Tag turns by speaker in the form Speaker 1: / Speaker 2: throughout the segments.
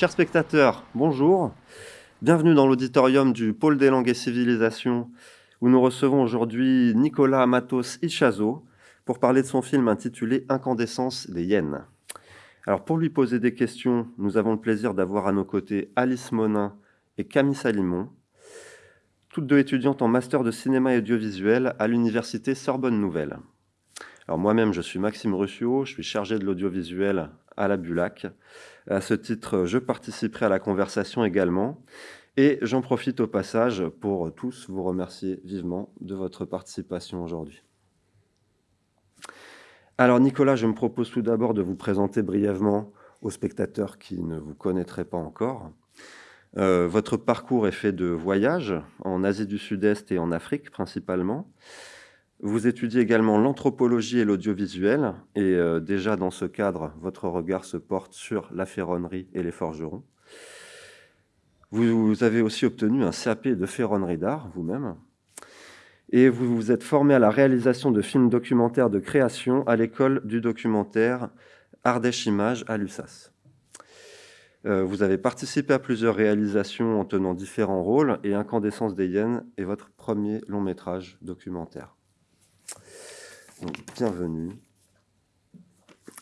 Speaker 1: Chers spectateurs, bonjour. Bienvenue dans l'auditorium du Pôle des langues et civilisations, où nous recevons aujourd'hui Nicolas Matos Ichazo pour parler de son film intitulé Incandescence des hyènes. Alors pour lui poser des questions, nous avons le plaisir d'avoir à nos côtés Alice Monin et Camille Salimon, toutes deux étudiantes en master de cinéma et audiovisuel à l'université Sorbonne Nouvelle. Alors moi-même, je suis Maxime Ruscio, je suis chargé de l'audiovisuel à la Bulac. À ce titre, je participerai à la conversation également. Et j'en profite au passage pour tous vous remercier vivement de votre participation aujourd'hui. Alors Nicolas, je me propose tout d'abord de vous présenter brièvement aux spectateurs qui ne vous connaîtraient pas encore. Euh, votre parcours est fait de voyages en Asie du Sud-Est et en Afrique principalement. Vous étudiez également l'anthropologie et l'audiovisuel, et euh, déjà dans ce cadre, votre regard se porte sur la ferronnerie et les forgerons. Vous, avez aussi obtenu un CAP de ferronnerie d'art, vous-même, et vous vous êtes formé à la réalisation de films documentaires de création à l'école du documentaire Ardèche Images à l'USAS. Euh, vous avez participé à plusieurs réalisations en tenant différents rôles, et Incandescence des hyènes est votre premier long métrage documentaire bienvenue.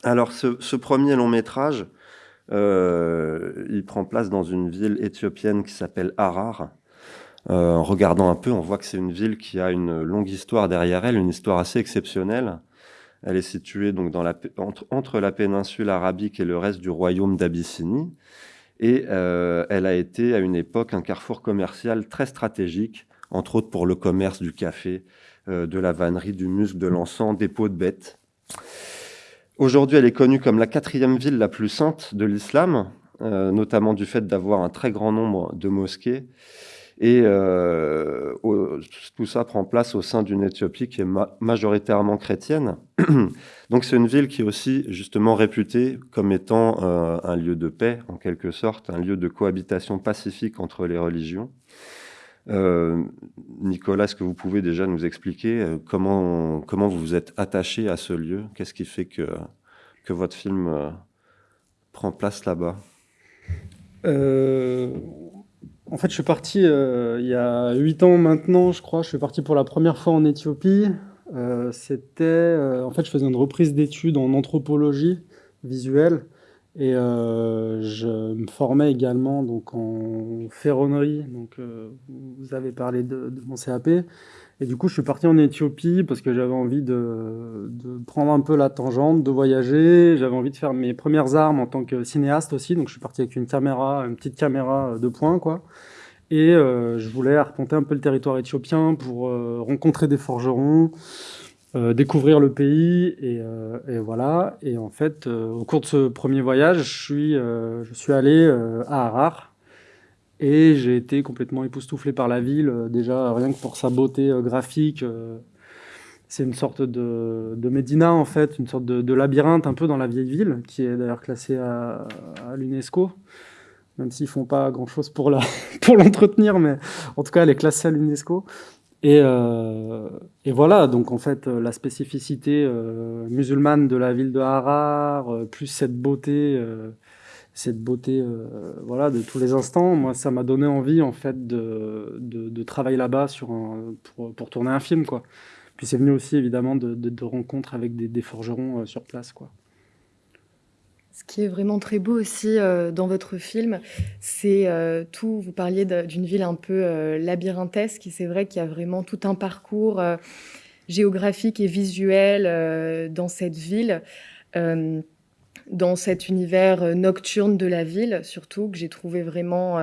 Speaker 1: Alors, ce, premier long métrage, euh, il prend place dans une ville éthiopienne qui s'appelle Harar. Euh, en regardant un peu, on voit que c'est une ville qui a une longue histoire derrière elle, une histoire assez exceptionnelle. Elle est située entre, la péninsule arabique et le reste du royaume d'Abyssinie. Et euh, elle a été à une époque un carrefour commercial très stratégique, entre autres pour le commerce du café, de la vannerie, du muscle, de l'encens, des peaux de bêtes. Aujourd'hui, elle est connue comme la quatrième ville la plus sainte de l'islam, euh, notamment du fait d'avoir un très grand nombre de mosquées. Et euh, tout ça prend place au sein d'une Éthiopie qui est majoritairement chrétienne. Donc c'est une ville qui est aussi justement réputée comme étant un lieu de paix, en quelque sorte, un lieu de cohabitation pacifique entre les religions. Euh, Nicolas, est-ce que vous pouvez déjà nous expliquer euh, comment, comment vous vous êtes attaché à ce lieu? Qu'est-ce qui fait que, que votre film euh, prend place là-bas?
Speaker 2: En fait, je suis parti il y a 8 ans maintenant, je crois. Je suis parti pour la première fois en Éthiopie. C'était, en fait, je faisais une reprise d'études en anthropologie visuelle. Et euh, je me formais également donc, en ferronnerie. Donc, euh, vous avez parlé de, mon CAP. Et du coup, je suis parti en Éthiopie parce que j'avais envie de, de, prendre un peu la tangente, de voyager. J'avais envie de faire mes premières armes en tant que cinéaste aussi. Donc, je suis parti avec une caméra, une petite caméra de poing, quoi. Et euh, je voulais arpenter un peu le territoire éthiopien pour euh, rencontrer des forgerons, euh, découvrir le pays et, euh, et, voilà. Et en fait, euh, au cours de ce premier voyage, je suis, je suis allé à Harar et j'ai été complètement époustouflé par la ville. déjà, rien que pour sa beauté graphique, c'est une sorte de, de, Médina en fait, une sorte de, de, labyrinthe un peu dans la vieille ville, qui est d'ailleurs classée à, à l'UNESCO même s'ils font pas grand chose pour la pour l'entretenir, mais en tout cas elle est classée à l'UNESCO. Et, euh, et, voilà, donc en fait, euh, la spécificité euh, musulmane de la ville de Harar, euh, plus cette beauté, euh, cette beauté, voilà, de tous les instants, moi, ça m'a donné envie en fait de, de, de travailler là-bas sur pour, pour, tourner un film, quoi. Puis c'est venu aussi évidemment de, de rencontres avec des, des forgerons sur place, quoi.
Speaker 3: Ce qui est vraiment très beau aussi euh, dans votre film, c'est euh, tout, vous parliez d'une ville un peu euh, labyrinthesque, et c'est vrai qu'il y a vraiment tout un parcours géographique et visuel dans cette ville, dans cet univers nocturne de la ville, surtout, que j'ai trouvé vraiment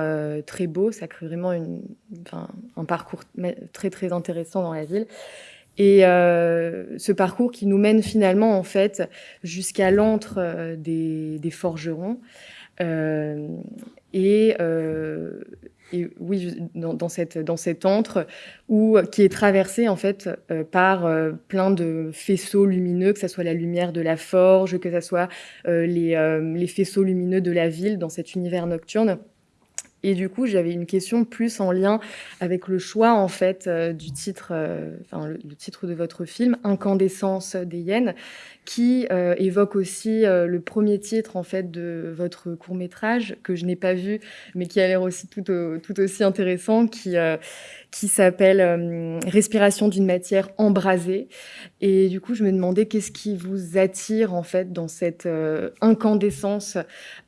Speaker 3: très beau. Ça crée vraiment un parcours très très intéressant dans la ville. Et euh, ce parcours qui nous mène finalement en fait jusqu'à l'antre euh, des, forgerons. Euh, et, euh, oui, dans, dans, cette, dans cet antre où, qui est traversé en fait euh, par euh, plein de faisceaux lumineux, que ce soit la lumière de la forge, que ce soit les, les faisceaux lumineux de la ville dans cet univers nocturne. Et du coup, j'avais une question plus en lien avec le choix en fait du titre, enfin le, titre de votre film, Incandescence des hyènes, qui évoque aussi le premier titre en fait de votre court métrage que je n'ai pas vu, mais qui a l'air aussi tout, aussi intéressant, qui s'appelle euh, Respiration d'une matière embrasée. Et du coup, je me demandais qu'est-ce qui vous attire en fait dans cette euh, incandescence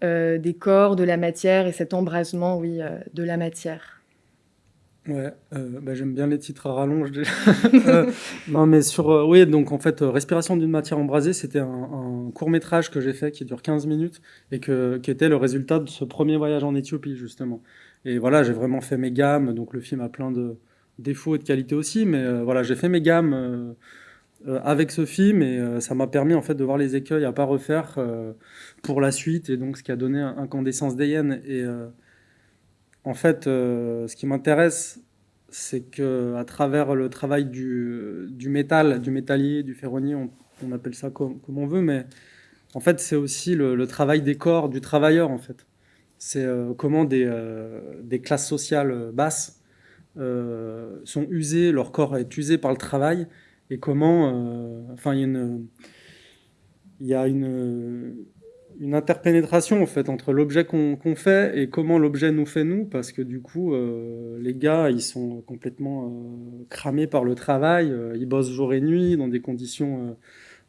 Speaker 3: euh, des corps, de la matière et cet embrasement, oui, de la matière.
Speaker 2: Ouais, bah, j'aime bien les titres à rallonge déjà. non, mais sur, oui, donc en fait, Respiration d'une matière embrasée, c'était un, court métrage que j'ai fait qui dure 15 minutes et qui était le résultat de ce premier voyage en Éthiopie, justement. Et voilà, j'ai vraiment fait mes gammes. Donc le film a plein de défauts et de qualités aussi, mais euh, voilà, j'ai fait mes gammes euh, euh, avec ce film. Et ça m'a permis en fait de voir les écueils à pas refaire pour la suite. Et donc ce qui a donné Incandescence d'Ayen. Et en fait, ce qui m'intéresse, c'est que à travers le travail du, métal, du métallier, du ferronnier, on, appelle ça comme, comme, on veut, mais en fait, c'est aussi le, le, travail des corps, du travailleur en fait c'est euh, comment des, euh, des, classes sociales basses euh, sont usées, leur corps est usé par le travail, et comment, enfin, il y a une, y a une interpénétration en fait entre l'objet qu'on fait et comment l'objet nous fait nous, parce que du coup, les gars, ils sont complètement cramés par le travail, ils bossent jour et nuit dans des conditions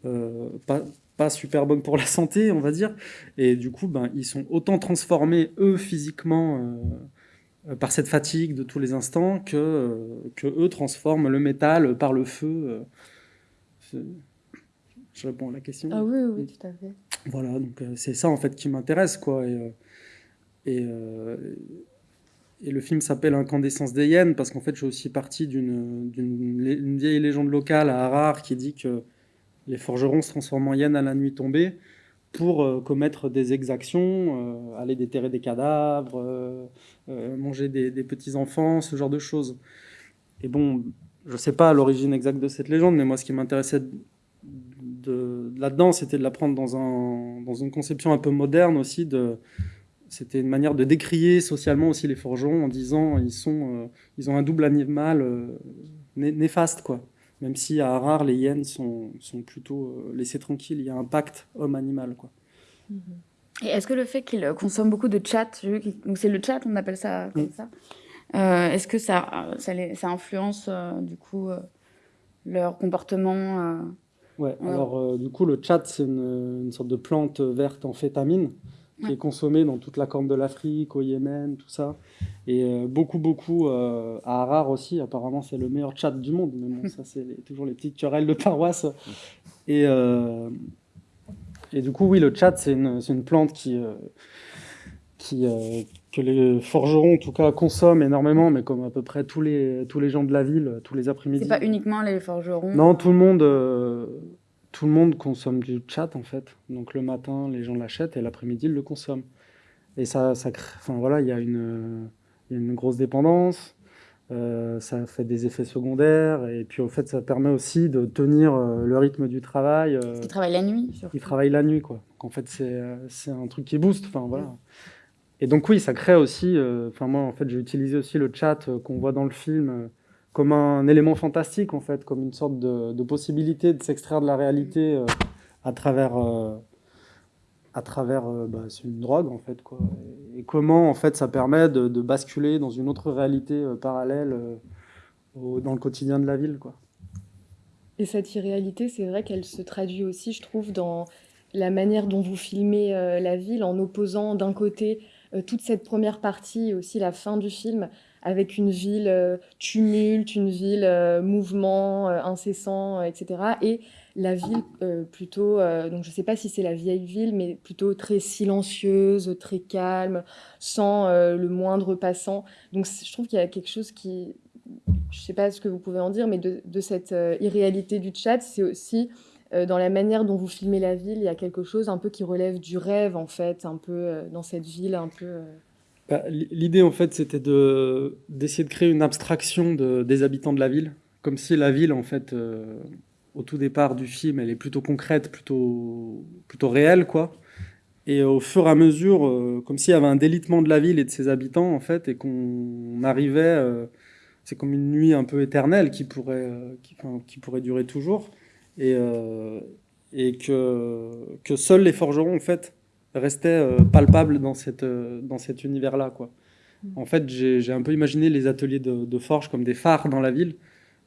Speaker 2: pas, pas super bonne pour la santé, on va dire. Et du coup, ben, ils sont autant transformés, eux, physiquement, euh, par cette fatigue de tous les instants, que, euh, que eux transforment le métal par le feu. Euh, je réponds à la question.
Speaker 3: Ah oui, oui, tout à fait.
Speaker 2: Voilà, donc c'est ça, en fait, qui m'intéresse, quoi. Et, et, et, le film s'appelle Incandescence des hyènes, parce qu'en fait, je suis aussi partie d'une vieille légende locale à Harare qui dit que les forgerons se transforment en hyènes à la nuit tombée pour euh, commettre des exactions, euh, aller déterrer des cadavres, euh, manger des, petits-enfants, ce genre de choses. Et bon, je ne sais pas l'origine exacte de cette légende, mais moi, ce qui m'intéressait de, là-dedans, c'était de la prendre dans, un, dans une conception un peu moderne aussi. C'était une manière de décrier socialement aussi les forgerons en disant ils sont, ils ont un double animal néfaste, quoi. Même si à Harare, les hyènes sont, sont plutôt euh, laissées tranquilles. Il y a un pacte homme-animal. quoi.
Speaker 4: Et est-ce que le fait qu'ils consomment beaucoup de chat, donc c'est le chat, on appelle ça comme ça, euh, est-ce que ça, ça, ça influence euh, du coup leur comportement
Speaker 2: Ouais, alors du coup, le chat, c'est une, une, sorte de plante verte en fétamine qui est consommé dans toute la corne de l'Afrique, au Yémen, tout ça. Et euh, beaucoup, beaucoup euh, à Harare aussi. Apparemment, c'est le meilleur chat du monde. Mais bon, ça, c'est toujours les petites querelles de paroisse. Et, euh, et du coup, oui, le chat, c'est une, une, plante qui, qui, que les forgerons, en tout cas, consomment énormément, mais comme à peu près tous les, tous les gens de la ville, tous les après-midi.
Speaker 4: C'est pas uniquement les forgerons
Speaker 2: Non, tout le monde tout le monde consomme du chat en fait. Donc le matin, les gens l'achètent et l'après-midi, ils le consomment. Et ça, ça enfin voilà, il y, a une, une grosse dépendance. Euh, ça fait des effets secondaires et puis au fait ça permet aussi de tenir euh, le rythme du travail.
Speaker 4: Euh, Parce qu'ils travaillent la nuit.
Speaker 2: Surtout. Ils travaillent la nuit quoi. Donc, en fait c'est un truc qui booste. Enfin voilà. Et donc oui, ça crée aussi. Enfin moi en fait j'ai utilisé aussi le chat qu'on voit dans le film comme un élément fantastique, en fait, comme une sorte de, possibilité de s'extraire de la réalité euh, à travers, euh, à travers euh, bah, une drogue, en fait. Quoi. Et, comment, en fait, ça permet de, basculer dans une autre réalité parallèle dans le quotidien de la ville, quoi.
Speaker 3: Et cette irréalité, c'est vrai qu'elle se traduit aussi, je trouve, dans la manière dont vous filmez la ville, en opposant d'un côté toute cette première partie et aussi la fin du film avec une ville euh, tumulte, une ville euh, mouvement euh, incessant, etc. Et la ville plutôt, donc je ne sais pas si c'est la vieille ville, mais plutôt très silencieuse, très calme, sans le moindre passant. Donc je trouve qu'il y a quelque chose qui, je ne sais pas ce que vous pouvez en dire, mais de, cette irréalité du chat, c'est aussi dans la manière dont vous filmez la ville, il y a quelque chose un peu qui relève du rêve, en fait, un peu dans cette ville, un peu...
Speaker 2: Bah, l'idée, en fait, c'était d'essayer de, créer une abstraction des habitants de la ville, comme si la ville, en fait, euh, au tout départ du film, elle est plutôt concrète, plutôt, plutôt réelle, quoi. Et au fur et à mesure, comme s'il y avait un délitement de la ville et de ses habitants, en fait, et qu'on arrivait, c'est comme une nuit un peu éternelle qui pourrait, qui pourrait durer toujours, et, et que, que seuls les forgerons, en fait, restaient palpables dans, cette, dans cet univers-là, quoi. En fait, j'ai un peu imaginé les ateliers de, forge comme des phares dans la ville,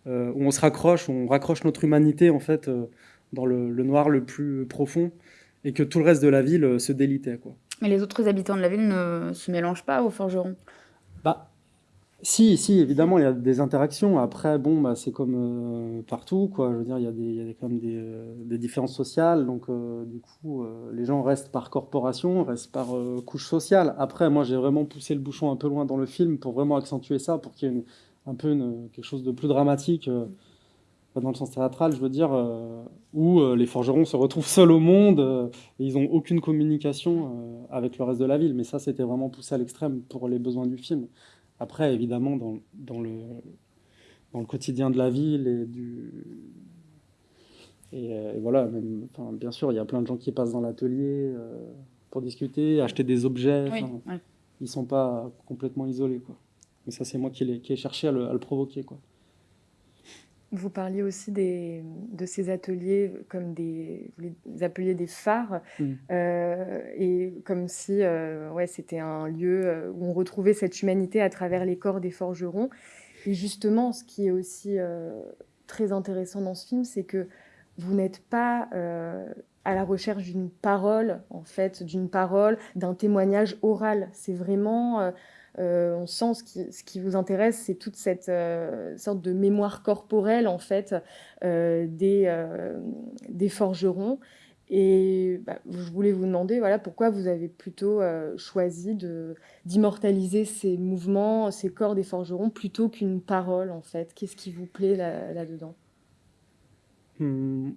Speaker 2: euh, où on se raccroche, où on raccroche notre humanité en fait euh, dans le, noir le plus profond, et que tout le reste de la ville euh, se délitait. Quoi.
Speaker 4: Mais les autres habitants de la ville ne se mélangent pas aux forgerons
Speaker 2: si, si, évidemment, il y a des interactions. Après, bon, bah, c'est comme euh, partout, quoi. Je veux dire, il y a, des, quand même des, euh, des, différences sociales. Donc, euh, du coup, les gens restent par corporation, restent par couche sociale. Après, moi, j'ai vraiment poussé le bouchon un peu loin dans le film pour vraiment accentuer ça, pour qu'il y ait un peu quelque chose de plus dramatique, dans le sens théâtral, je veux dire, où les forgerons se retrouvent seuls au monde et ils n'ont aucune communication avec le reste de la ville. Mais ça, c'était vraiment poussé à l'extrême pour les besoins du film. Après, évidemment, dans, dans, le, dans le quotidien de la ville et du. Et, euh, voilà, même, enfin, bien sûr, il y a plein de gens qui passent dans l'atelier euh, pour discuter, acheter des objets. Ils ne sont pas complètement isolés. Quoi. Mais ça, c'est moi qui ai, qui ai cherché à le, à le provoquer. Quoi.
Speaker 3: Vous parliez aussi des, de ces ateliers comme des, vous appeliez des phares, mm. euh, et comme si euh, ouais, c'était un lieu euh, où on retrouvait cette humanité à travers les corps des forgerons. Et justement, ce qui est aussi très intéressant dans ce film, c'est que vous n'êtes pas à la recherche d'une parole, en fait, d'une parole, d'un témoignage oral. C'est vraiment euh, on sent ce qui, vous intéresse, c'est toute cette euh, sorte de mémoire corporelle en fait euh, des, des forgerons. Et bah, je voulais vous demander voilà, pourquoi vous avez plutôt choisi d'immortaliser ces mouvements, ces corps des forgerons, plutôt qu'une parole, en fait? Qu'est-ce qui vous plaît là-dedans?
Speaker 2: Hmm.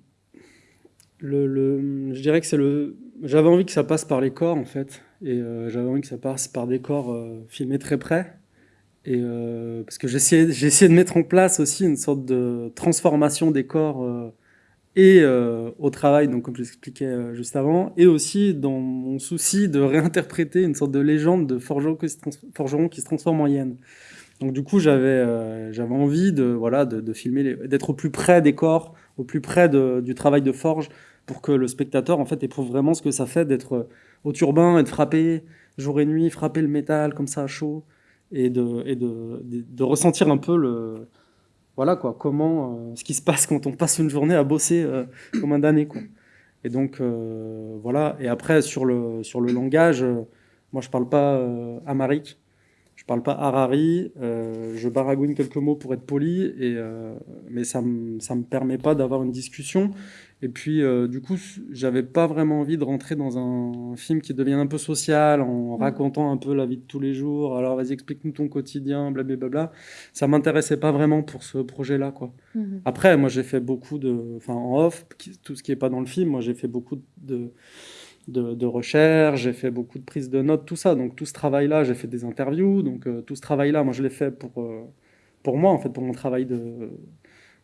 Speaker 2: le, Je dirais que c'est le... J'avais envie que ça passe par les corps, en fait. Et euh, j'avais envie que ça passe par des corps euh, filmés très près. Et, euh, parce que essayé, de mettre en place aussi une sorte de transformation des corps et au travail, donc comme je l'expliquais juste avant, et aussi dans mon souci de réinterpréter une sorte de légende de forgeron qui se, transforme en hyène. Donc du coup, j'avais j'avais envie de voilà de, filmer, d'être au plus près des corps, au plus près du travail de forge, pour que le spectateur en fait éprouve vraiment ce que ça fait d'être au turbin et de frapper jour et nuit, frapper le métal comme ça à chaud et de, et de, de, ressentir un peu le voilà quoi comment euh, ce qui se passe quand on passe une journée à bosser euh, comme un damné quoi. Et donc euh, voilà et après sur le sur le langage moi je parle pas amarique je parle pas harari, je baragouine quelques mots pour être poli, et, mais ça ne me permet pas d'avoir une discussion. Et puis, euh, du coup, j'avais pas vraiment envie de rentrer dans un film qui devient un peu social, en mm. racontant un peu la vie de tous les jours. Alors, vas-y, explique-nous ton quotidien, blablabla. Ça m'intéressait pas vraiment pour ce projet-là, quoi. Mm-hmm. Après, moi, j'ai fait beaucoup de... Enfin, en off, tout ce qui est pas dans le film, moi, j'ai fait beaucoup de... De, de recherche, j'ai fait beaucoup de prises de notes, tout ça. Donc tout ce travail-là, j'ai fait des interviews. Donc euh, tout ce travail-là, moi je l'ai fait pour, euh, pour moi, en fait, pour mon travail de,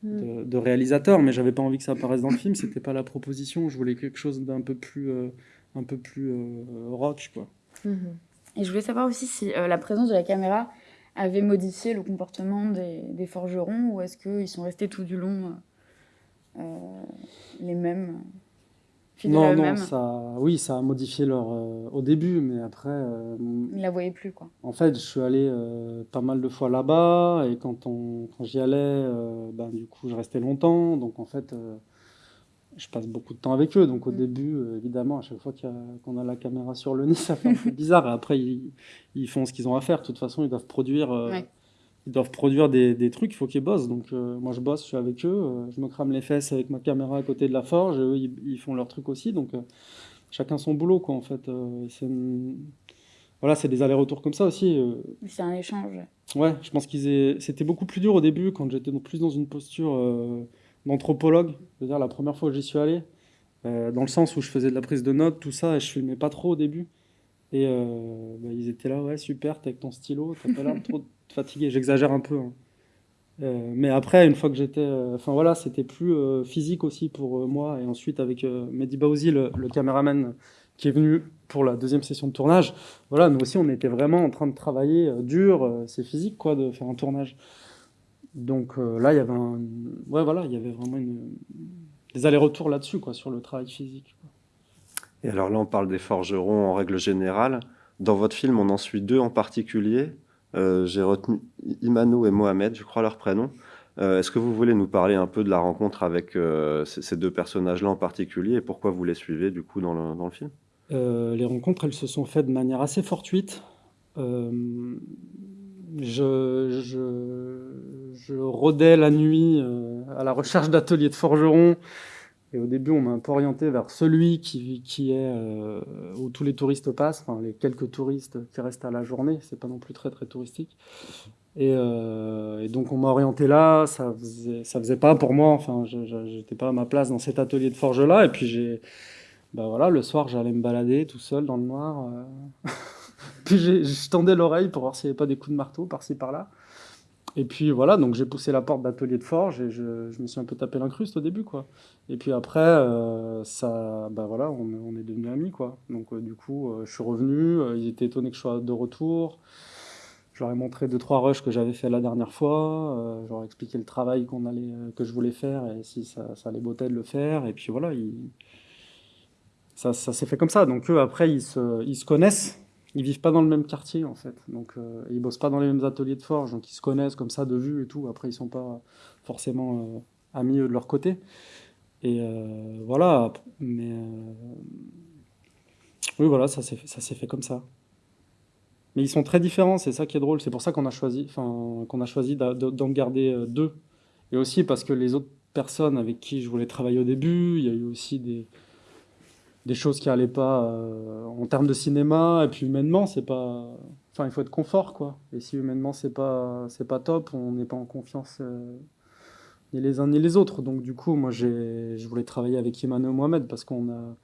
Speaker 2: Mm. de, réalisateur, mais j'avais pas envie que ça apparaisse dans le film. C'était pas la proposition. Je voulais quelque chose d'un peu plus, euh, un peu plus euh, rock, quoi.
Speaker 4: Mm-hmm. Et je voulais savoir aussi si la présence de la caméra avait modifié le comportement des, des forgerons ou est-ce qu'ils sont restés tout du long les mêmes?
Speaker 2: Non, non, ça, oui, ça a modifié leur euh, au début, mais après. Euh,
Speaker 4: Ils la voyaient plus, quoi.
Speaker 2: En fait, je suis allé euh, pas mal de fois là-bas, et quand on, quand j'y allais, ben du coup, je restais longtemps, donc en fait, je passe beaucoup de temps avec eux. Donc au mm. début, évidemment, à chaque fois qu'on a, a, la caméra sur le nez, ça fait un peu bizarre. Et après, ils, ils font ce qu'ils ont à faire. De toute façon, ils doivent produire ils doivent produire des, des trucs, il faut qu'ils bossent. Donc euh, moi je bosse, je suis avec eux, euh, je me crame les fesses avec ma caméra à côté de la forge, et eux ils, font leur truc aussi. Donc euh, chacun son boulot quoi en fait. c'est Voilà, c'est des allers-retours comme ça aussi.
Speaker 4: C'est un échange.
Speaker 2: Ouais, je pense qu'ils c'était beaucoup plus dur au début quand j'étais plus dans une posture d'anthropologue. C'est-à-dire la première fois que j'y suis allé, dans le sens où je faisais de la prise de notes, tout ça, et je filmais pas trop au début. Et bah, ils étaient là, ouais, super, t'es avec ton stylo, t'as pas l'air trop fatigué, j'exagère un peu. Hein. Euh, mais après, une fois que j'étais. Euh, enfin voilà, c'était plus euh, physique aussi pour moi. Et ensuite, avec Mehdi Baouzi, le, caméraman qui est venu pour la deuxième session de tournage. Voilà, nous aussi, on était vraiment en train de travailler dur, c'est physique, quoi, de faire un tournage. Donc là, il y avait un... ouais, voilà, il y avait vraiment des allers-retours là-dessus, quoi, sur le travail physique.
Speaker 1: Et alors là, on parle des forgerons en règle générale. Dans votre film, on en suit deux en particulier. J'ai retenu Imano et Mohamed, je crois leur prénom. Est-ce que vous voulez nous parler un peu de la rencontre avec ces deux personnages-là en particulier et pourquoi vous les suivez du coup dans le, film?
Speaker 2: Euh, les rencontres, elles se sont faites de manière assez fortuite. Euh, je, rôdais la nuit euh, à la recherche d'ateliers de forgerons. Et au début, on m'a un peu orienté vers celui qui, est où tous les touristes passent, les quelques touristes qui restent à la journée. C'est pas non plus très très touristique. Et, donc on m'a orienté là. Ça faisait, ça faisait pas pour moi. Enfin, je n'étais pas à ma place dans cet atelier de forge là. Et puis j'ai bah voilà, le soir, j'allais me balader tout seul dans le noir. Euh. puis je tendais l'oreille pour voir s'il n'y avait pas des coups de marteau par-ci par-là. Et puis voilà, donc j'ai poussé la porte d'atelier de forge et je, je, me suis un peu tapé l'incruste au début, quoi. Et puis après, euh, ça, bah voilà, on, on est devenus amis, quoi. Donc euh, du coup, je suis revenu, ils étaient étonnés que je sois de retour. Je leur ai montré deux trois rushs que j'avais fait la dernière fois. je leur ai expliqué le travail qu'on allait, que je voulais faire et si ça, ça allait botter de le faire. Et puis voilà, ils, ça, s'est fait comme ça. Donc eux, après, ils se, ils se connaissent. Ils vivent pas dans le même quartier, en fait. Donc euh, ils bossent pas dans les mêmes ateliers de forge. Donc ils se connaissent comme ça de vue et tout. Après, ils sont pas forcément euh, amis de leur côté. Et euh, voilà. Mais oui, voilà, ça s'est fait, fait comme ça. Mais ils sont très différents, c'est ça qui est drôle. C'est pour ça qu'on a choisi, enfin, qu'on a choisi d'en garder deux. Et aussi parce que les autres personnes avec qui je voulais travailler au début, il y a eu aussi des, des choses qui allaient pas euh, en termes de cinéma et puis humainement c'est pas enfin il faut être confort quoi. Et si humainement c'est pas c'est pas top on n'est pas en confiance euh, ni les uns ni les autres. Donc du coup moi j'ai je voulais travailler avec Imane Mohamed parce qu'on a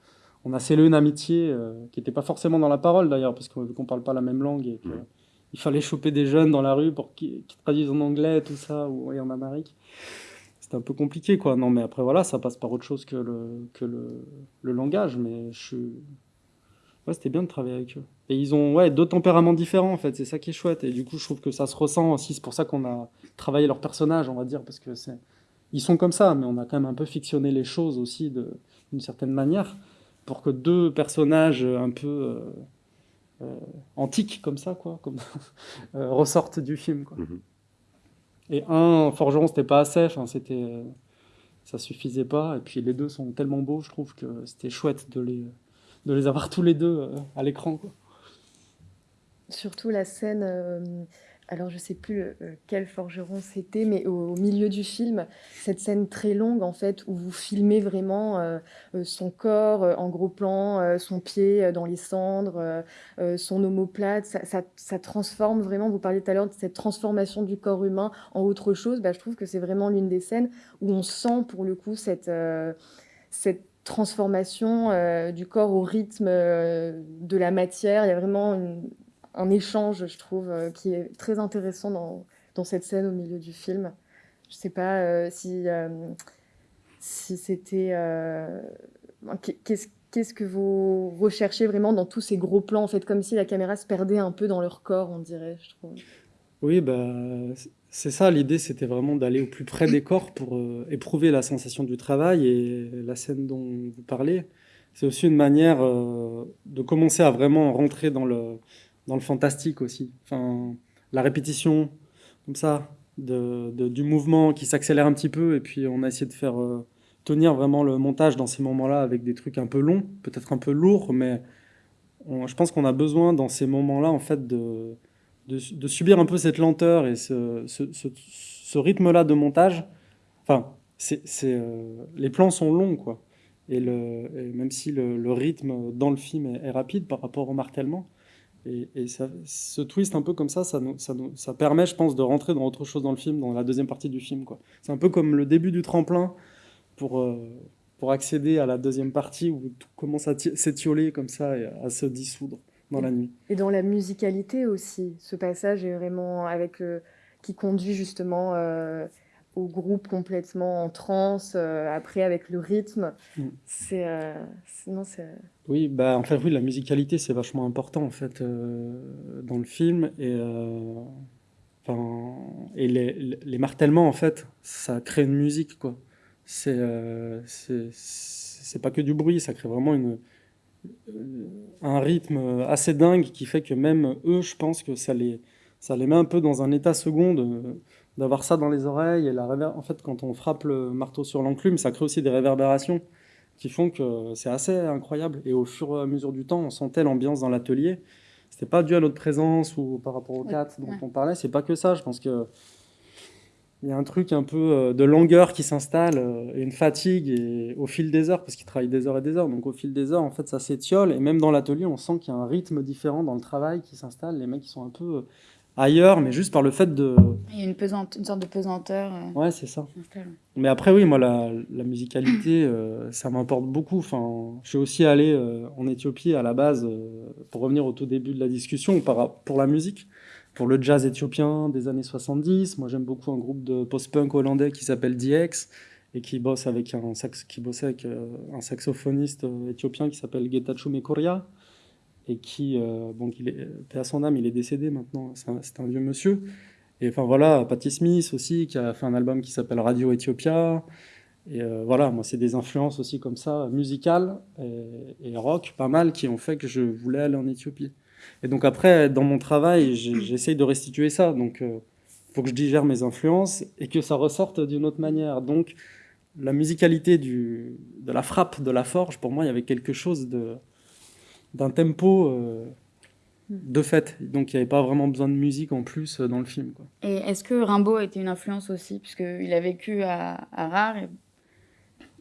Speaker 2: on a scellé une amitié euh, qui n'était pas forcément dans la parole d'ailleurs parce qu'on ne parle pas la même langue et il fallait choper des jeunes dans la rue pour qu'ils traduisent en anglais tout ça ou en Amérique c'est un peu compliqué, quoi. Non, mais après, voilà, ça passe par autre chose que le, que le, le langage. Mais je. Ouais, c'était bien de travailler avec eux. Et ils ont ouais, deux tempéraments différents, en fait. C'est ça qui est chouette. Et du coup, je trouve que ça se ressent aussi. C'est pour ça qu'on a travaillé leurs personnages, on va dire, parce que c'est. Ils sont comme ça, mais on a quand même un peu fictionné les choses aussi d'une certaine manière pour que deux personnages un peu euh, euh, antiques comme ça, quoi, comme, euh, ressortent du film. Quoi. Mm-hmm. Et un forgeron, c'était pas assez, enfin, c'était, euh, ça suffisait pas. Et puis les deux sont tellement beaux, je trouve que c'était chouette de les, de les avoir tous les deux euh, à l'écran.
Speaker 3: Surtout la scène euh, alors je sais plus euh, quel forgeron c'était, mais au, milieu du film, cette scène très longue en fait où vous filmez vraiment euh, euh, son corps en gros plan, son pied dans les cendres, son omoplate, ça, ça, transforme vraiment. Vous parliez tout à l'heure de cette transformation du corps humain en autre chose. Bah, je trouve que c'est vraiment l'une des scènes où on sent pour le coup cette cette transformation du corps au rythme de la matière. Il y a vraiment une, un échange, je trouve, euh, qui est très intéressant dans, dans, cette scène au milieu du film. Je ne sais pas euh, si, euh, si c'était... Qu'est-ce que vous recherchez vraiment dans tous ces gros plans, en fait, comme si la caméra se perdait un peu dans leur corps, on dirait, je trouve.
Speaker 2: Oui, bah, c'est ça, l'idée, c'était vraiment d'aller au plus près des corps pour éprouver la sensation du travail et la scène dont vous parlez. C'est aussi une manière de commencer à vraiment rentrer dans le, dans le fantastique aussi. Enfin, la répétition, comme ça, de, du mouvement qui s'accélère un petit peu, et puis on a essayé de faire euh, tenir vraiment le montage dans ces moments-là avec des trucs un peu longs, peut-être un peu lourds, mais je pense qu'on a besoin dans ces moments-là, en fait, de, de, subir un peu cette lenteur et ce, ce, rythme-là de montage. Enfin, c'est, euh, les plans sont longs, quoi. Et, le, même si le, rythme dans le film est, est rapide par rapport au martèlement, et, ça, ce twist un peu comme ça, ça, ça, ça, permet, je pense, de rentrer dans autre chose dans le film, dans la deuxième partie du film. C'est un peu comme le début du tremplin pour, euh, pour accéder à la deuxième partie où tout commence à s'étioler comme ça et à se dissoudre dans la nuit.
Speaker 3: Et dans la musicalité aussi, ce passage est vraiment avec qui conduit justement euh, au groupe complètement en transe, euh, après avec le rythme.
Speaker 2: Mm.
Speaker 3: C'est, euh, sinon c'est.
Speaker 2: Oui, bah en fait oui, la musicalité c'est vachement important en fait euh, dans le film et euh, enfin et les, les martèlements en fait ça crée une musique quoi. C'est euh, c'est pas que du bruit, ça crée vraiment une euh, un rythme assez dingue qui fait que même eux, je pense que ça les ça les met un peu dans un état second de- d'avoir ça dans les oreilles et la réver- en fait quand on frappe le marteau sur l'enclume, ça crée aussi des réverbérations qui font que c'est assez incroyable. Et au fur et à mesure du temps, on sentait l'ambiance dans l'atelier. C'était pas dû à notre présence ou par rapport aux
Speaker 4: Ouais,
Speaker 2: quatre dont
Speaker 4: ouais.
Speaker 2: on parlait. C'est pas que ça. Je pense que il y a un truc un peu euh, de longueur qui s'installe euh, et une fatigue et au fil des heures parce qu'ils travaillent des heures et des heures. Donc au fil des heures, en fait, ça s'étiole et même dans l'atelier, on sent qu'il y a un rythme différent dans le travail qui s'installe. Les mecs, ils sont un peu ailleurs, mais juste par le fait de.
Speaker 4: Il y a une, pesante, une sorte de pesanteur euh,
Speaker 2: Ouais, c'est ça. Mais après, oui, moi, la, la musicalité, euh, ça m'importe beaucoup. Enfin, je suis aussi allé euh, en Éthiopie à la base, euh, pour revenir au tout début de la discussion, par, pour la musique, pour le jazz éthiopien des années 70. Moi, j'aime beaucoup un groupe de post-punk hollandais qui s'appelle DX et qui bosse avec un, sax, qui bossait avec un saxophoniste éthiopien qui s'appelle Getachew Mekoria et qui, euh, bon, il est, paix à son âme, il est décédé maintenant, c'est un, vieux monsieur. Et enfin voilà, Patti Smith aussi, qui a fait un album qui s'appelle Radio Ethiopia. Et euh, voilà, moi, c'est des influences aussi comme ça, musicales et, rock, pas mal, qui ont fait que je voulais aller en Éthiopie. Et donc après, dans mon travail, j'essaye de restituer ça. Donc, il faut que je digère mes influences et que ça ressorte d'une autre manière. Donc, la musicalité de la frappe, de la forge, pour moi, il y avait quelque chose de d'un tempo euh, de fait. Donc, il n'y avait pas vraiment besoin de musique en plus euh, dans le film. Quoi.
Speaker 4: Et est-ce que Rimbaud a été une influence aussi, puisqu'il a vécu à, à Rare et...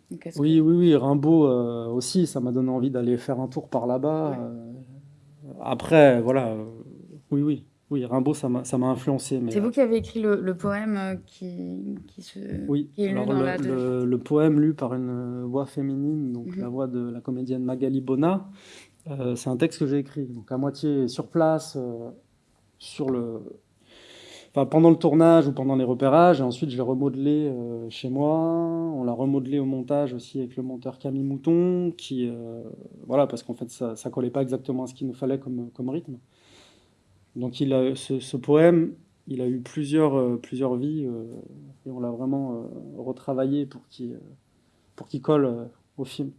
Speaker 4: Donc, est-ce
Speaker 2: Oui, oui, oui, Rimbaud euh, aussi, ça m'a donné envie d'aller faire un tour par là-bas. euh. après, voilà, oui, oui, oui, Rimbaud, ça m'a influencé.
Speaker 4: C'est vous qui avez écrit le, le poème qui, qui se...
Speaker 2: Oui,
Speaker 4: qui est lu
Speaker 2: alors
Speaker 4: dans
Speaker 2: le,
Speaker 4: la-
Speaker 2: le- le poème lu par une voix féminine, donc
Speaker 4: Mhm.
Speaker 2: la voix de la comédienne Magali Bona, euh, c'est un texte que j'ai écrit, donc à moitié sur place, euh, sur le, pendant le tournage ou pendant les repérages, et ensuite je l'ai remodelé euh, chez moi. On l'a remodelé au montage aussi avec le monteur Camille Mouton, qui, voilà, parce qu'en fait ça, ça collait pas exactement à ce qu'il nous fallait comme, rythme. Donc ce, poème, il a eu plusieurs, plusieurs vies et on l'a vraiment retravaillé pour qu'il qu'il colle au film.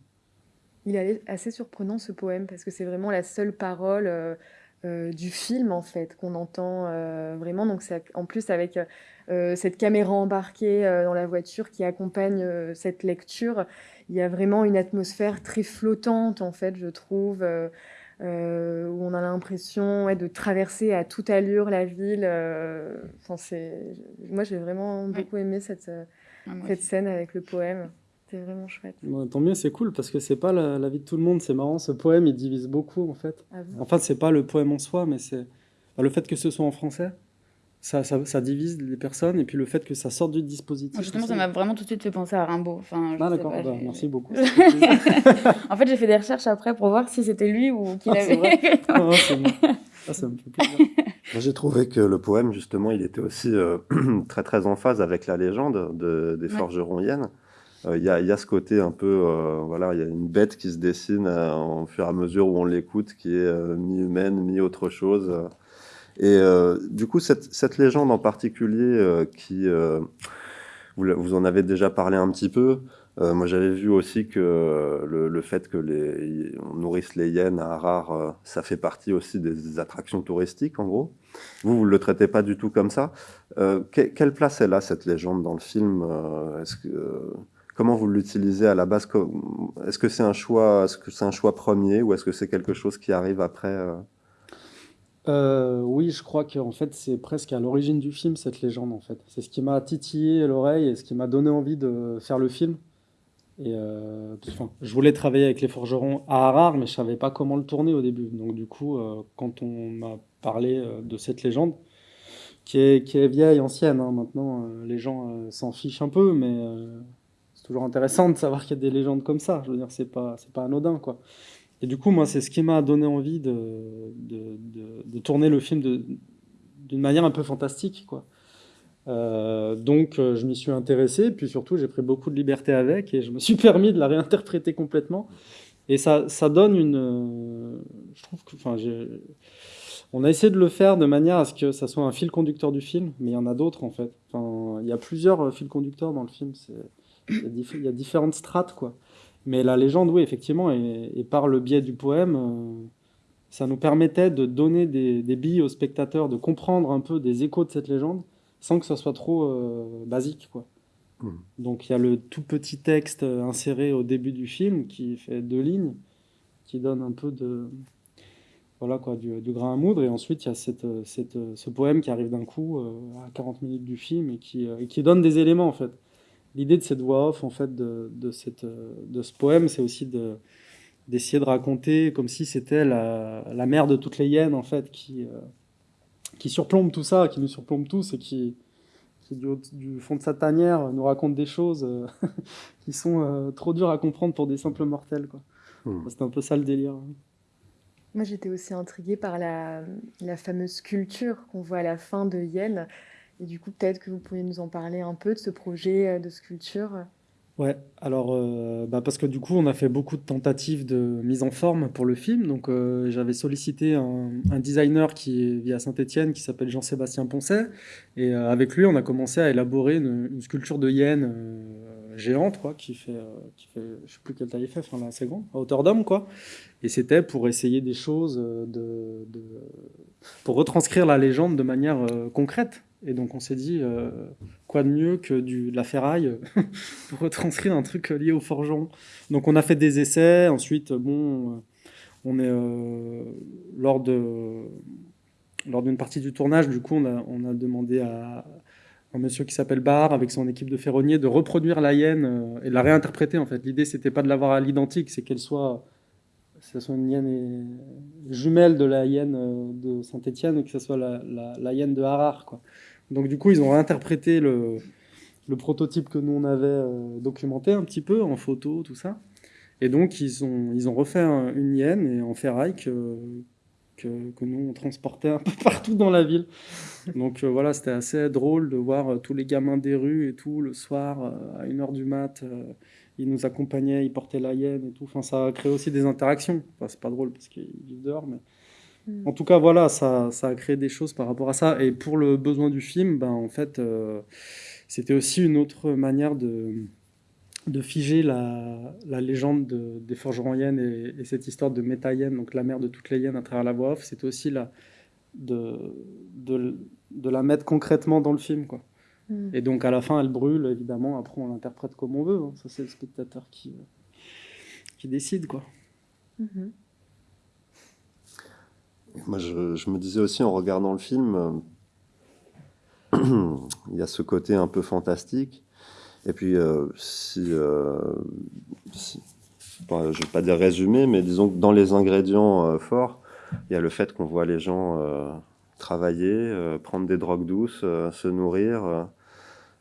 Speaker 3: Il est assez surprenant ce poème parce que c'est vraiment la seule parole euh, euh, du film en fait qu'on entend euh, vraiment. Donc c'est en plus avec cette caméra embarquée dans la voiture qui accompagne cette lecture, il y a vraiment une atmosphère très flottante en fait, je trouve. où on a l'impression ouais, de traverser à toute allure la ville. enfin. Moi, j'ai vraiment beaucoup aimé cette,
Speaker 4: Ah,
Speaker 3: cette scène avec le poème. C'était vraiment chouette.
Speaker 2: Bon, tant mieux, c'est cool parce que c'est pas la, la vie de tout le monde. C'est marrant, ce poème il divise beaucoup en fait.
Speaker 3: Vous.
Speaker 2: Enfin, c'est pas le poème en soi, mais c'est enfin, le fait que ce soit en français, ça, ça, ça divise les personnes et puis le fait que ça sorte du dispositif.
Speaker 4: Moi, Justement,
Speaker 2: aussi.
Speaker 4: ça m'a vraiment tout de suite fait penser à Rimbaud. Enfin, je
Speaker 2: Ah d'accord, bah, merci beaucoup.
Speaker 4: en fait, j'ai fait des recherches après pour voir si c'était lui ou qu'il
Speaker 2: Ah, c'est
Speaker 4: avait.
Speaker 2: Ah, c'est bon. Ah, ça me fait plaisir.
Speaker 1: Moi, J'ai trouvé que le poème, justement, il était aussi euh, très très en phase avec la légende de, des
Speaker 4: Ouais.
Speaker 1: forgerons hyènes. Euh, Il y, a, ce côté un peu, euh, voilà, il y a une bête qui se dessine euh, au fur et à mesure où on l'écoute, qui est mi-humaine, mi-autre chose. Et du coup, cette, légende en particulier, qui, vous, vous en avez déjà parlé un petit peu. Moi, j'avais vu aussi que le, fait que on nourrisse les hyènes à Harare, ça fait partie aussi des attractions touristiques, en gros. Vous, vous le traitez pas du tout comme ça. Que- quelle place elle a cette légende dans le film? Est-ce que comment vous l'utilisez à la base? Est-ce que c'est un choix Est-ce un choix premier ou est-ce que c'est quelque chose qui arrive après euh?
Speaker 2: Euh, oui, je crois qu'en fait, c'est presque à l'origine du film, cette légende, en fait. C'est ce qui m'a titillé l'oreille et ce qui m'a donné envie de faire le film. Et euh, enfin, je voulais travailler avec les forgerons à Harare, mais je savais pas comment le tourner au début. Donc du coup, quand on m'a parlé de cette légende, qui est, qui est vieille, ancienne, hein, maintenant, les gens s'en fichent un peu, mais toujours intéressant de savoir qu'il y a des légendes comme ça. Je veux dire, c'est pas, c'est pas anodin, quoi. Et du coup, moi, c'est ce qui m'a donné envie de, de, de- tourner le film d'une manière un peu fantastique, quoi. donc je m'y suis intéressé, puis surtout j'ai pris beaucoup de liberté avec et je me suis permis de la réinterpréter complètement. Et ça, ça donne une... je trouve que... Enfin, on a essayé de le faire de manière à ce que ça soit un fil conducteur du film, mais il y en a d'autres en fait. Enfin, il y a plusieurs fils conducteurs dans le film. Il y, a différentes strates, quoi. Mais la légende, oui, effectivement, et, par le biais du poème, euh, ça nous permettait de donner des, billes aux spectateurs, de comprendre un peu des échos de cette légende, sans que ça soit trop euh, basique, quoi. Mmh. Donc il y a le tout petit texte inséré au début du film qui fait deux lignes, qui donne un peu de, voilà quoi, du, grain à moudre. Et ensuite, il y a cette, cette, ce poème qui arrive d'un coup euh, à 40 minutes du film et qui, et qui donne des éléments en fait l'idée de cette voix off, en fait, de, de, cette, de ce poème, c'est aussi de, d'essayer de raconter comme si c'était la, la, mère de toutes les hyènes, en fait, qui, euh, qui surplombe tout ça, qui nous surplombe tous et qui, qui du, du, fond de sa tanière, nous raconte des choses euh, qui sont euh, trop dures à comprendre pour des simples mortels. Quoi. Hmm. C'est un peu ça le délire.
Speaker 3: Moi, j'étais aussi intriguée par la, la fameuse sculpture qu'on voit à la fin de Yen. Et du coup, peut-être que vous pourriez nous en parler un peu de ce projet euh, de sculpture.
Speaker 2: Ouais, alors euh, bah parce que du coup, on a fait beaucoup de tentatives de mise en forme pour le film. Donc, euh, j'avais sollicité un, designer qui vit à Saint-Étienne, qui s'appelle Jean-Sébastien Poncet. Et avec lui, on a commencé à élaborer une, sculpture de hyène géante, quoi, qui fait, qui fait, je sais plus quelle taille il fait, enfin assez grand, à hauteur d'homme, quoi. Et c'était pour essayer des choses, de, de, pour retranscrire la légende de manière concrète. Et donc on s'est dit, euh, quoi de mieux que du, de la ferraille pour retranscrire un truc lié au forgeron. Donc on a fait des essais, ensuite, bon, euh, on est euh, lors de lors d'une partie du tournage, du coup, on a, on a demandé à un monsieur qui s'appelle Barr, avec son équipe de ferronniers, de reproduire la hyène et de la réinterpréter, en fait. L'idée, c'était pas de l'avoir à l'identique, c'est qu'elle soit, que soit une hyène jumelle de la hyène de Saint-Étienne et que ce soit la, la, hyène de Harar, quoi. Donc du coup, ils ont réinterprété le, prototype que nous on avait euh, documenté un petit peu en photo, tout ça. Et donc ils ont, ils refait une hyène et en ferraille que, nous on transportait un peu partout dans la ville. Donc euh, voilà, c'était assez drôle de voir euh, tous les gamins des rues et tout le soir à 1h du mat. ils nous accompagnaient, ils portaient la hyène et tout. Enfin, ça a créé aussi des interactions. Enfin, c'est pas drôle parce qu'ils vivent dehors, mais en tout cas, voilà, ça, ça, a créé des choses par rapport à ça. Et pour le besoin du film, ben, en fait, euh, c'était aussi une autre manière de, de figer la, la légende de, des forgerons hyènes et, cette histoire de méta donc la mère de toutes les hyènes à travers la voix off. C'était aussi la, de, de, de, la mettre concrètement dans le film. Quoi. Mm. Et donc, à la fin, elle brûle, évidemment. Après, on l'interprète comme on veut. Hein. Ça, c'est le spectateur qui, qui décide. quoi. Mm-hmm.
Speaker 1: Moi, je, me disais aussi en regardant le film, euh, il y a ce côté un peu fantastique. Et puis, euh, si, euh, je ne vais pas dire résumé, mais disons que dans les ingrédients forts, il y a le fait qu'on voit les gens travailler, prendre des drogues douces, se nourrir,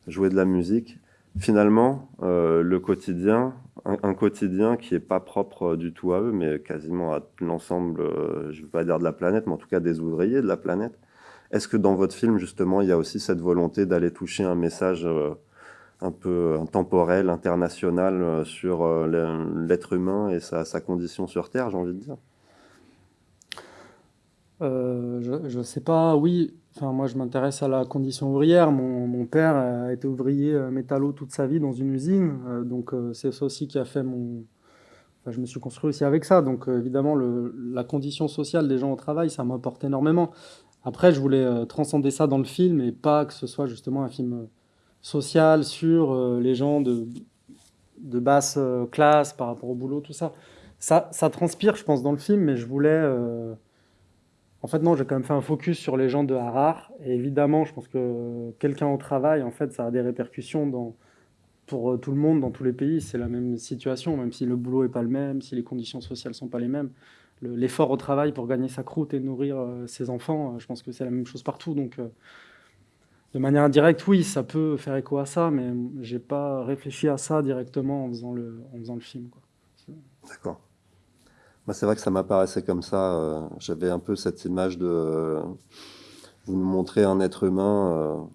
Speaker 1: jouer de la musique. Finalement, le quotidien, un, quotidien qui n'est pas propre du tout à eux, mais quasiment à l'ensemble, euh, je ne veux pas dire de la planète, mais en tout cas des ouvriers de la planète. Est-ce que dans votre film, justement, il y a aussi cette volonté d'aller toucher un message euh, un peu temporel, international euh, sur l'être humain et sa, condition sur Terre, j'ai envie de dire
Speaker 2: Je ne sais pas, oui. Enfin, moi, je m'intéresse à la condition ouvrière. Mon, mon, père a été ouvrier euh, métallo toute sa vie dans une usine. Euh, donc, euh, c'est ça aussi qui a fait mon. Je me suis construit aussi avec ça. Donc, évidemment, le, la condition sociale des gens au travail, ça m'apporte énormément. Après, je voulais transcender ça dans le film et pas que ce soit justement un film social sur les gens de, de basse classe par rapport au boulot, tout ça. Ça, ça transpire, je pense, dans le film, mais je voulais en fait, non, j'ai quand même fait un focus sur les gens de Harar. Et évidemment, je pense que quelqu'un au travail, en fait, ça a des répercussions dans, pour euh, tout le monde, dans tous les pays. C'est la même situation, même si le boulot n'est pas le même, si les conditions sociales ne sont pas les mêmes. L'effort au travail pour gagner sa croûte et nourrir euh, ses enfants, euh, je pense que c'est la même chose partout. Donc, de manière indirecte, oui, ça peut faire écho à ça, mais j'ai pas réfléchi à ça directement en faisant le, en faisant le film.
Speaker 1: D'accord c'est vrai que ça m'apparaissait comme ça. Euh, j'avais un peu cette image de vous nous montrez un être humain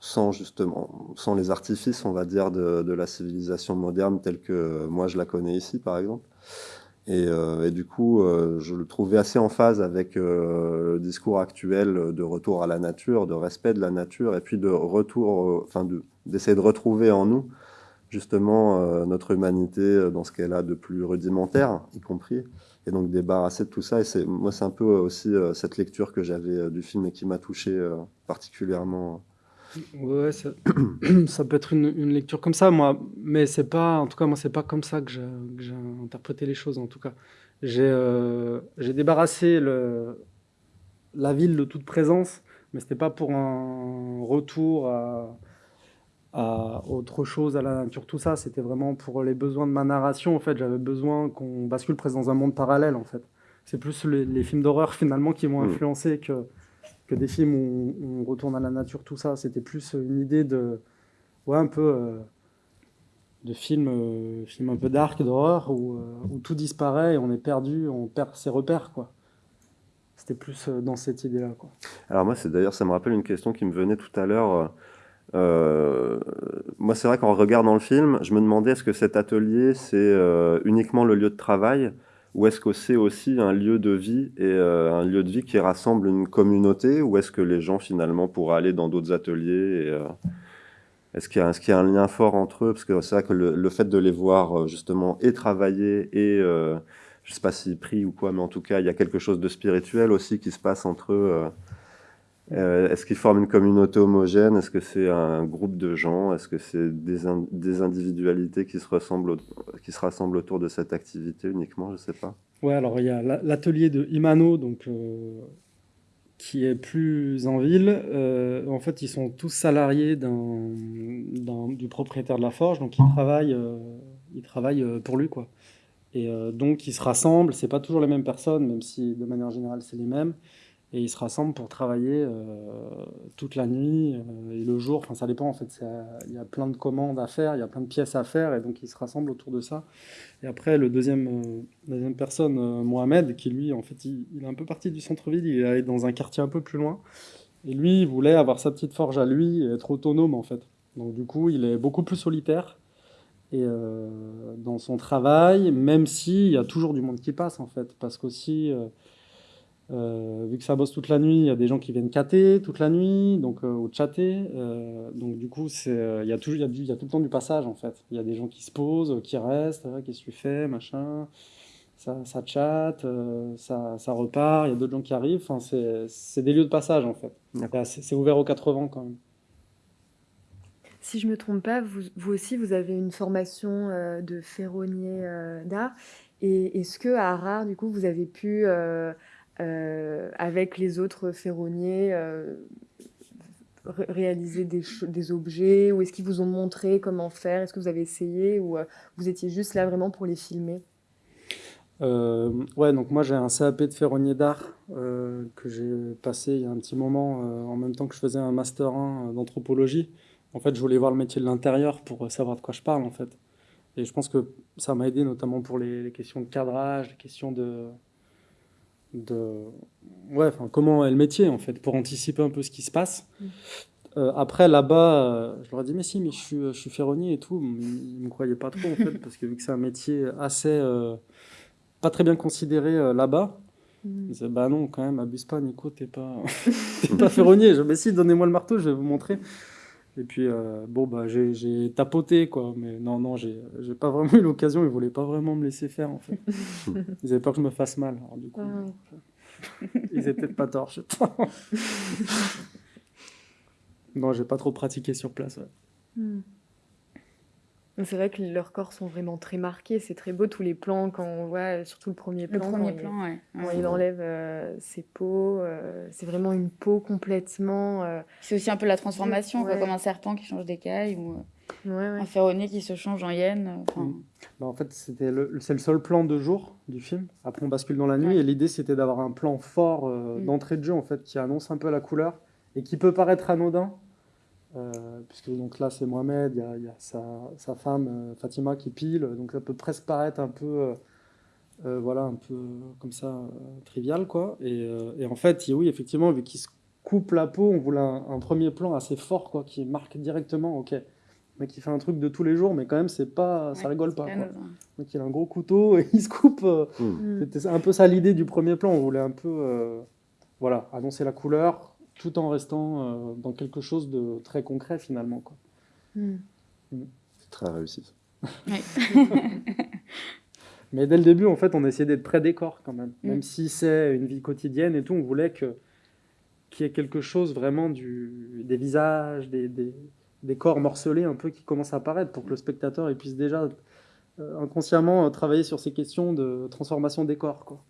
Speaker 1: sans justement, sans les artifices, on va dire, de, la civilisation moderne telle que moi je la connais ici, par exemple. Et, euh, du coup, euh, je le trouvais assez en phase avec euh, le discours actuel de retour à la nature, de respect de la nature, et puis de retour, enfin, d'essayer de, retrouver en nous justement notre humanité dans ce qu'elle a de plus rudimentaire, y compris, et donc débarrasser de tout ça. Et moi, c'est un peu aussi cette lecture que j'avais du film et qui m'a touché particulièrement.
Speaker 2: Ouais, ça, ça, peut être une, lecture comme ça, moi, mais c'est pas, en tout cas, moi, c'est pas comme ça que j'ai interprété les choses, en tout cas. J'ai euh, débarrassé le, la ville de toute présence, mais c'était pas pour un retour à, à, autre chose, à la nature, tout ça. C'était vraiment pour les besoins de ma narration, en fait. J'avais besoin qu'on bascule presque dans un monde parallèle, en fait. C'est plus les, films d'horreur, finalement, qui m'ont mmh. influencé que que des films où on, retourne à la nature, tout ça. C'était plus une idée de, ouais, un peu euh, de film, euh, film un peu dark, d'horreur, où, euh, où, tout disparaît et on est perdu, on perd ses repères, quoi. C'était plus dans cette idée-là, quoi.
Speaker 1: Alors moi, c'est d'ailleurs, ça me rappelle une question qui me venait tout à l'heure. moi, c'est vrai qu'en regardant le film, je me demandais est-ce que cet atelier, c'est uniquement le lieu de travail ou est-ce que c'est aussi un lieu de vie et euh, un lieu de vie qui rassemble une communauté Ou est-ce que les gens finalement pourraient aller dans d'autres ateliers euh, Est-ce qu'il y, a un lien fort entre eux? Parce que c'est vrai que le, fait de les voir euh, justement et travailler et, je ne sais pas s'ils prient ou quoi, mais en tout cas, il y a quelque chose de spirituel aussi qui se passe entre eux. Euh, est-ce qu'ils forment une communauté homogène Est-ce que c'est un groupe de gens? Est-ce que c'est des, des, individualités qui se, ressemblent qui se rassemblent autour de cette activité uniquement? Je ne sais pas.
Speaker 2: Ouais, alors il y a l'atelier de Imano, donc, euh, qui est plus en ville. Euh, en fait, ils sont tous salariés du propriétaire de la forge, donc ils travaillent, ils travaillent pour lui. Quoi. Et donc ils se rassemblent, c'est pas toujours les mêmes personnes, même si de manière générale c'est les mêmes et ils se rassemblent pour travailler euh, toute la nuit euh, et le jour. Enfin, ça dépend en fait. Il y a plein de commandes à faire, il y a plein de pièces à faire, et donc ils se rassemblent autour de ça. Et après, le deuxième, euh, deuxième personne, Mohamed, qui lui, en fait, il, est un peu parti du centre-ville, il est allé dans un quartier un peu plus loin. Et lui, il voulait avoir sa petite forge à lui et être autonome en fait. Donc du coup, il est beaucoup plus solitaire et dans son travail, même s'il y a toujours du monde qui passe en fait, parce qu'aussi euh, vu que ça bosse toute la nuit, il y a des gens qui viennent cater toute la nuit, donc euh, ou chatter. Euh, donc du coup, c'est il y a y, tout le temps du passage en fait. Il y a des gens qui se posent, qui restent, qu'est-ce que tu fais, machin. Ça, ça chatte, ça, ça, repart. Il y a d'autres gens qui arrivent. Enfin, c'est des lieux de passage en fait. C'est ouvert aux 80 quand même.
Speaker 3: Si je me trompe pas, vous, vous aussi, vous avez une formation de ferronnier d'art. Et est-ce que à Harare, du coup, vous avez pu euh, avec les autres ferronniers, euh, réaliser des, objets Ou est-ce qu'ils vous ont montré comment faire Est-ce que vous avez essayé Ou euh, vous étiez juste là vraiment pour les filmer?
Speaker 2: Ouais, donc moi j'ai un CAP de ferronnier d'art que j'ai passé il y a un petit moment en même temps que je faisais un master 1 d'anthropologie. En fait, je voulais voir le métier de l'intérieur pour savoir de quoi je parle en fait. Et je pense que ça m'a aidé notamment pour les, questions de cadrage, les questions de, de ouais, enfin, comment est le métier en fait, pour anticiper un peu ce qui se passe. Mm. Euh, après là-bas, euh, je leur ai dit mais si, mais je suis, je suis ferronnier et tout. Ils me croyaient pas trop en fait parce que vu que c'est un métier assez euh, pas très bien considéré là-bas. Mm. Ils disaient bah non quand même abuse pas Nico t'es pas pas ferronnier. Je mais si donnez-moi le marteau je vais vous montrer. Et puis, euh, bon, bah, j'ai tapoté, quoi. Mais non, non, j'ai pas vraiment eu l'occasion. Ils voulaient pas vraiment me laisser faire, en fait. ils avaient peur que je me fasse mal. Alors, du coup, ah ils étaient peut-être pas tort, je sais pas. non, j'ai pas trop pratiqué sur place, ouais. Hmm.
Speaker 3: C'est vrai que leurs corps sont vraiment très marqués. C'est très beau tous les plans quand on voit, surtout le premier plan.
Speaker 4: Le premier plan,
Speaker 3: il, ouais. il enlève euh, ses peaux. Euh, c'est vraiment une peau complètement. Euh,
Speaker 4: c'est aussi un peu la transformation, comme un serpent qui change d'écaille ou un ferronnier qui se change en hyène. Mm.
Speaker 2: Bah, en fait, c'était le, c'est le seul plan de jour du film. Après, on bascule dans la nuit et l'idée c'était d'avoir un plan fort mm. d'entrée de jeu en fait qui annonce un peu la couleur et qui peut paraître anodin euh, puisque donc là c'est Mohamed, il y a, sa, femme euh, Fatima qui pile, donc ça peut presque paraître un peu, euh, voilà, un peu comme ça trivial quoi. Et, en fait, oui, effectivement, vu qu'il se coupe la peau, on voulait un, premier plan assez fort, quoi, qui marque directement, ok, mais qui fait un truc de tous les jours, mais quand même, c'est pas, ça rigole pas. Quoi. Donc il a un gros couteau et il se coupe. Euh, hmm. C'était un peu ça l'idée du premier plan. On voulait un peu, euh, voilà, annoncer la couleur, tout en restant euh, dans quelque chose de très concret finalement, quoi.
Speaker 1: Hmm. Hmm. C'est très réussi.
Speaker 2: Mais dès le début, en fait, on essayait d'être près des corps quand même. Même si c'est une vie quotidienne et tout, on voulait que qu'il y ait quelque chose vraiment du, des visages, des, des, des, corps morcelés un peu qui commencent à apparaître pour que le spectateur il puisse déjà euh, inconsciemment euh, travailler sur ces questions de transformation des corps. Quoi.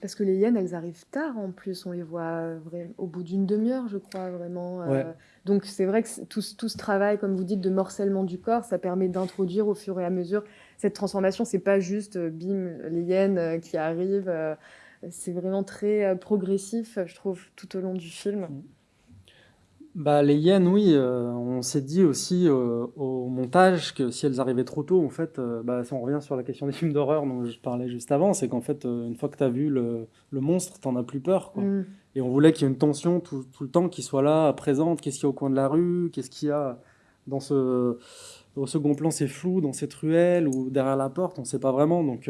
Speaker 3: Parce que les hyènes, elles arrivent tard en plus, on les voit au bout d'une demi-heure, je crois, vraiment. Euh. donc c'est vrai que tout, tout, ce travail, comme vous dites, de morcellement du corps, ça permet d'introduire au fur et à mesure cette transformation. C'est pas juste, bim, les hyènes qui arrivent. c'est vraiment très progressif, je trouve, tout au long du film. Mm.
Speaker 2: Bah, les hyènes, oui, euh, on s'est dit aussi euh, au montage que si elles arrivaient trop tôt, en fait, euh, bah, si on revient sur la question des films d'horreur dont je parlais juste avant, c'est qu'en fait, une fois que tu as vu le, le monstre, t'en as plus peur. Quoi. Mm. Et on voulait qu'il y ait une tension tout, tout le temps qui soit là, présente. Qu'est-ce qu'il y a au coin de la rue Qu'est-ce qu'il y a dans ce. Au second plan, c'est flou, dans cette ruelle ou derrière la porte, on ne sait pas vraiment. Donc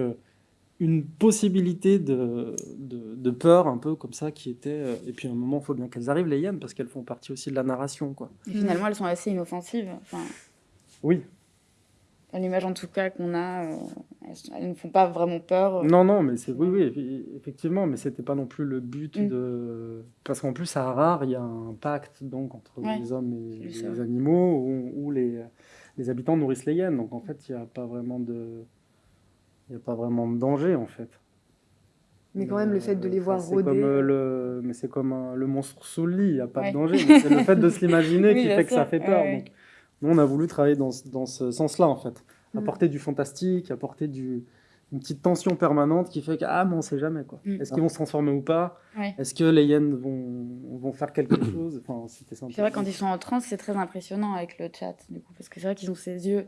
Speaker 2: une possibilité de, de, peur un peu comme ça qui était euh, et puis à un moment il faut bien qu'elles arrivent les hyènes parce qu'elles font partie aussi de la narration quoi.
Speaker 4: Et finalement elles sont assez inoffensives enfin,
Speaker 2: oui.
Speaker 4: L'image en tout cas qu'on a euh, elles, ne font pas vraiment peur euh.
Speaker 2: non non mais c'est oui oui effectivement mais c'était pas non plus le but mm. de parce qu'en plus à rare il y a un pacte donc entre les hommes et les animaux où, où les, les habitants nourrissent les hyènes. Donc en fait il n'y a pas vraiment de il n'y a pas vraiment de danger en fait.
Speaker 3: Mais quand même, le fait de les voir
Speaker 2: rôder. Comme, euh, le... Mais c'est comme le monstre sous le lit, il n'y a pas de danger. c'est le fait de se l'imaginer qui fait que ça fait peur. Donc, nous, on a voulu travailler dans, dans ce sens-là en fait. Mm. Apporter du fantastique, apporter du, une petite tension permanente qui fait que, ah, mais on ne sait jamais. quoi. Mm. Est-ce qu'ils vont se transformer ou pas? Est-ce que les hyènes vont, vont faire quelque chose? Enfin,
Speaker 4: C'est vrai, quand ils sont en transe, c'est très impressionnant avec le chat, du coup, parce que c'est vrai qu'ils ont ces yeux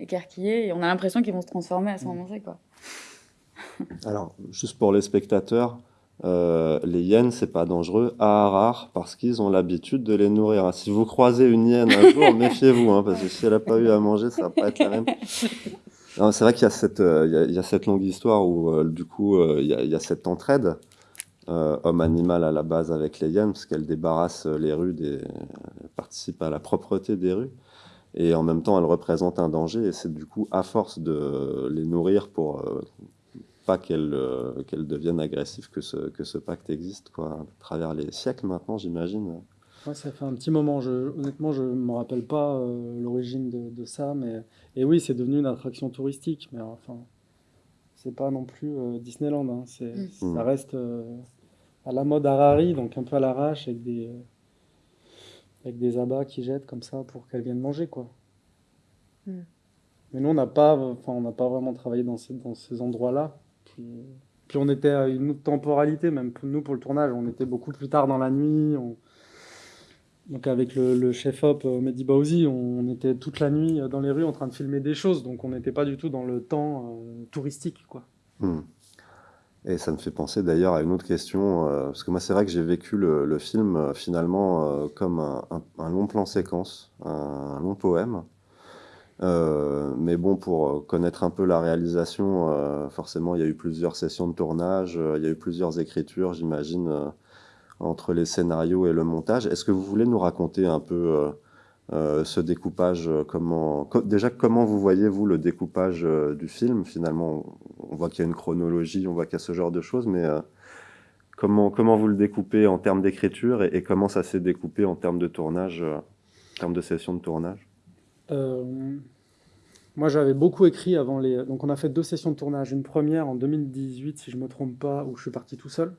Speaker 4: écarquillés et on a l'impression qu'ils vont se transformer à ce moment-là. Quoi.
Speaker 1: Alors, juste pour les spectateurs, euh, les hyènes, c'est pas dangereux à rare parce qu'ils ont l'habitude de les nourrir. Si vous croisez une hyène un jour, méfiez-vous, hein, parce que si elle n'a pas eu à manger, ça va pas être la même. C'est vrai qu'il y, a cette, euh, il y, a cette longue histoire où, euh, du coup, il y, y, a cette entraide homme-animal à la base avec les hyènes, parce qu'elles débarrassent les rues, des, participent à la propreté des rues et en même temps elles représentent un danger et c'est du coup à force de les nourrir pour euh, pas qu'elles euh, qu'elles deviennent agressives que ce, que ce pacte existe quoi, à travers les siècles maintenant j'imagine.
Speaker 2: Ouais, ça fait un petit moment, je, honnêtement je ne me rappelle pas euh, l'origine de, de, ça, mais et oui c'est devenu une attraction touristique, mais enfin c'est pas non plus Disneyland, hein. mm. ça reste à la mode Harari, donc un peu à l'arrache avec des avec des abats qui jettent comme ça pour qu'elles viennent manger, quoi. Hmm. Mais nous, on n'a pas, enfin, on n'a pas vraiment travaillé dans ces, dans ces endroits-là. Puis, puis, on était à une autre temporalité, même pour nous, pour le tournage, on était beaucoup plus tard dans la nuit. Donc avec le, chef-op euh, Mehdi Baouzi, on était toute la nuit dans les rues en train de filmer des choses, donc on n'était pas du tout dans le temps euh, touristique, quoi.
Speaker 1: Hmm. Et ça me fait penser d'ailleurs à une autre question, euh, parce que moi c'est vrai que j'ai vécu le, film euh, finalement euh, comme un, long plan séquence, un, long poème. mais bon, pour connaître un peu la réalisation, forcément il y a eu plusieurs sessions de tournage, il y a eu plusieurs écritures, j'imagine, entre les scénarios et le montage. Est-ce que vous voulez nous raconter un peu euh, ce découpage, euh, comment, déjà comment vous voyez vous le découpage euh, du film? Finalement on, voit qu'il y a une chronologie, on voit qu'il y a ce genre de choses, mais comment, comment vous le découpez en termes d'écriture et, comment ça s'est découpé en termes de tournage, en termes de session de tournage?
Speaker 2: Moi j'avais beaucoup écrit avant les... Donc on a fait deux sessions de tournage, une première en 2018 si je ne me trompe pas, où je suis parti tout seul.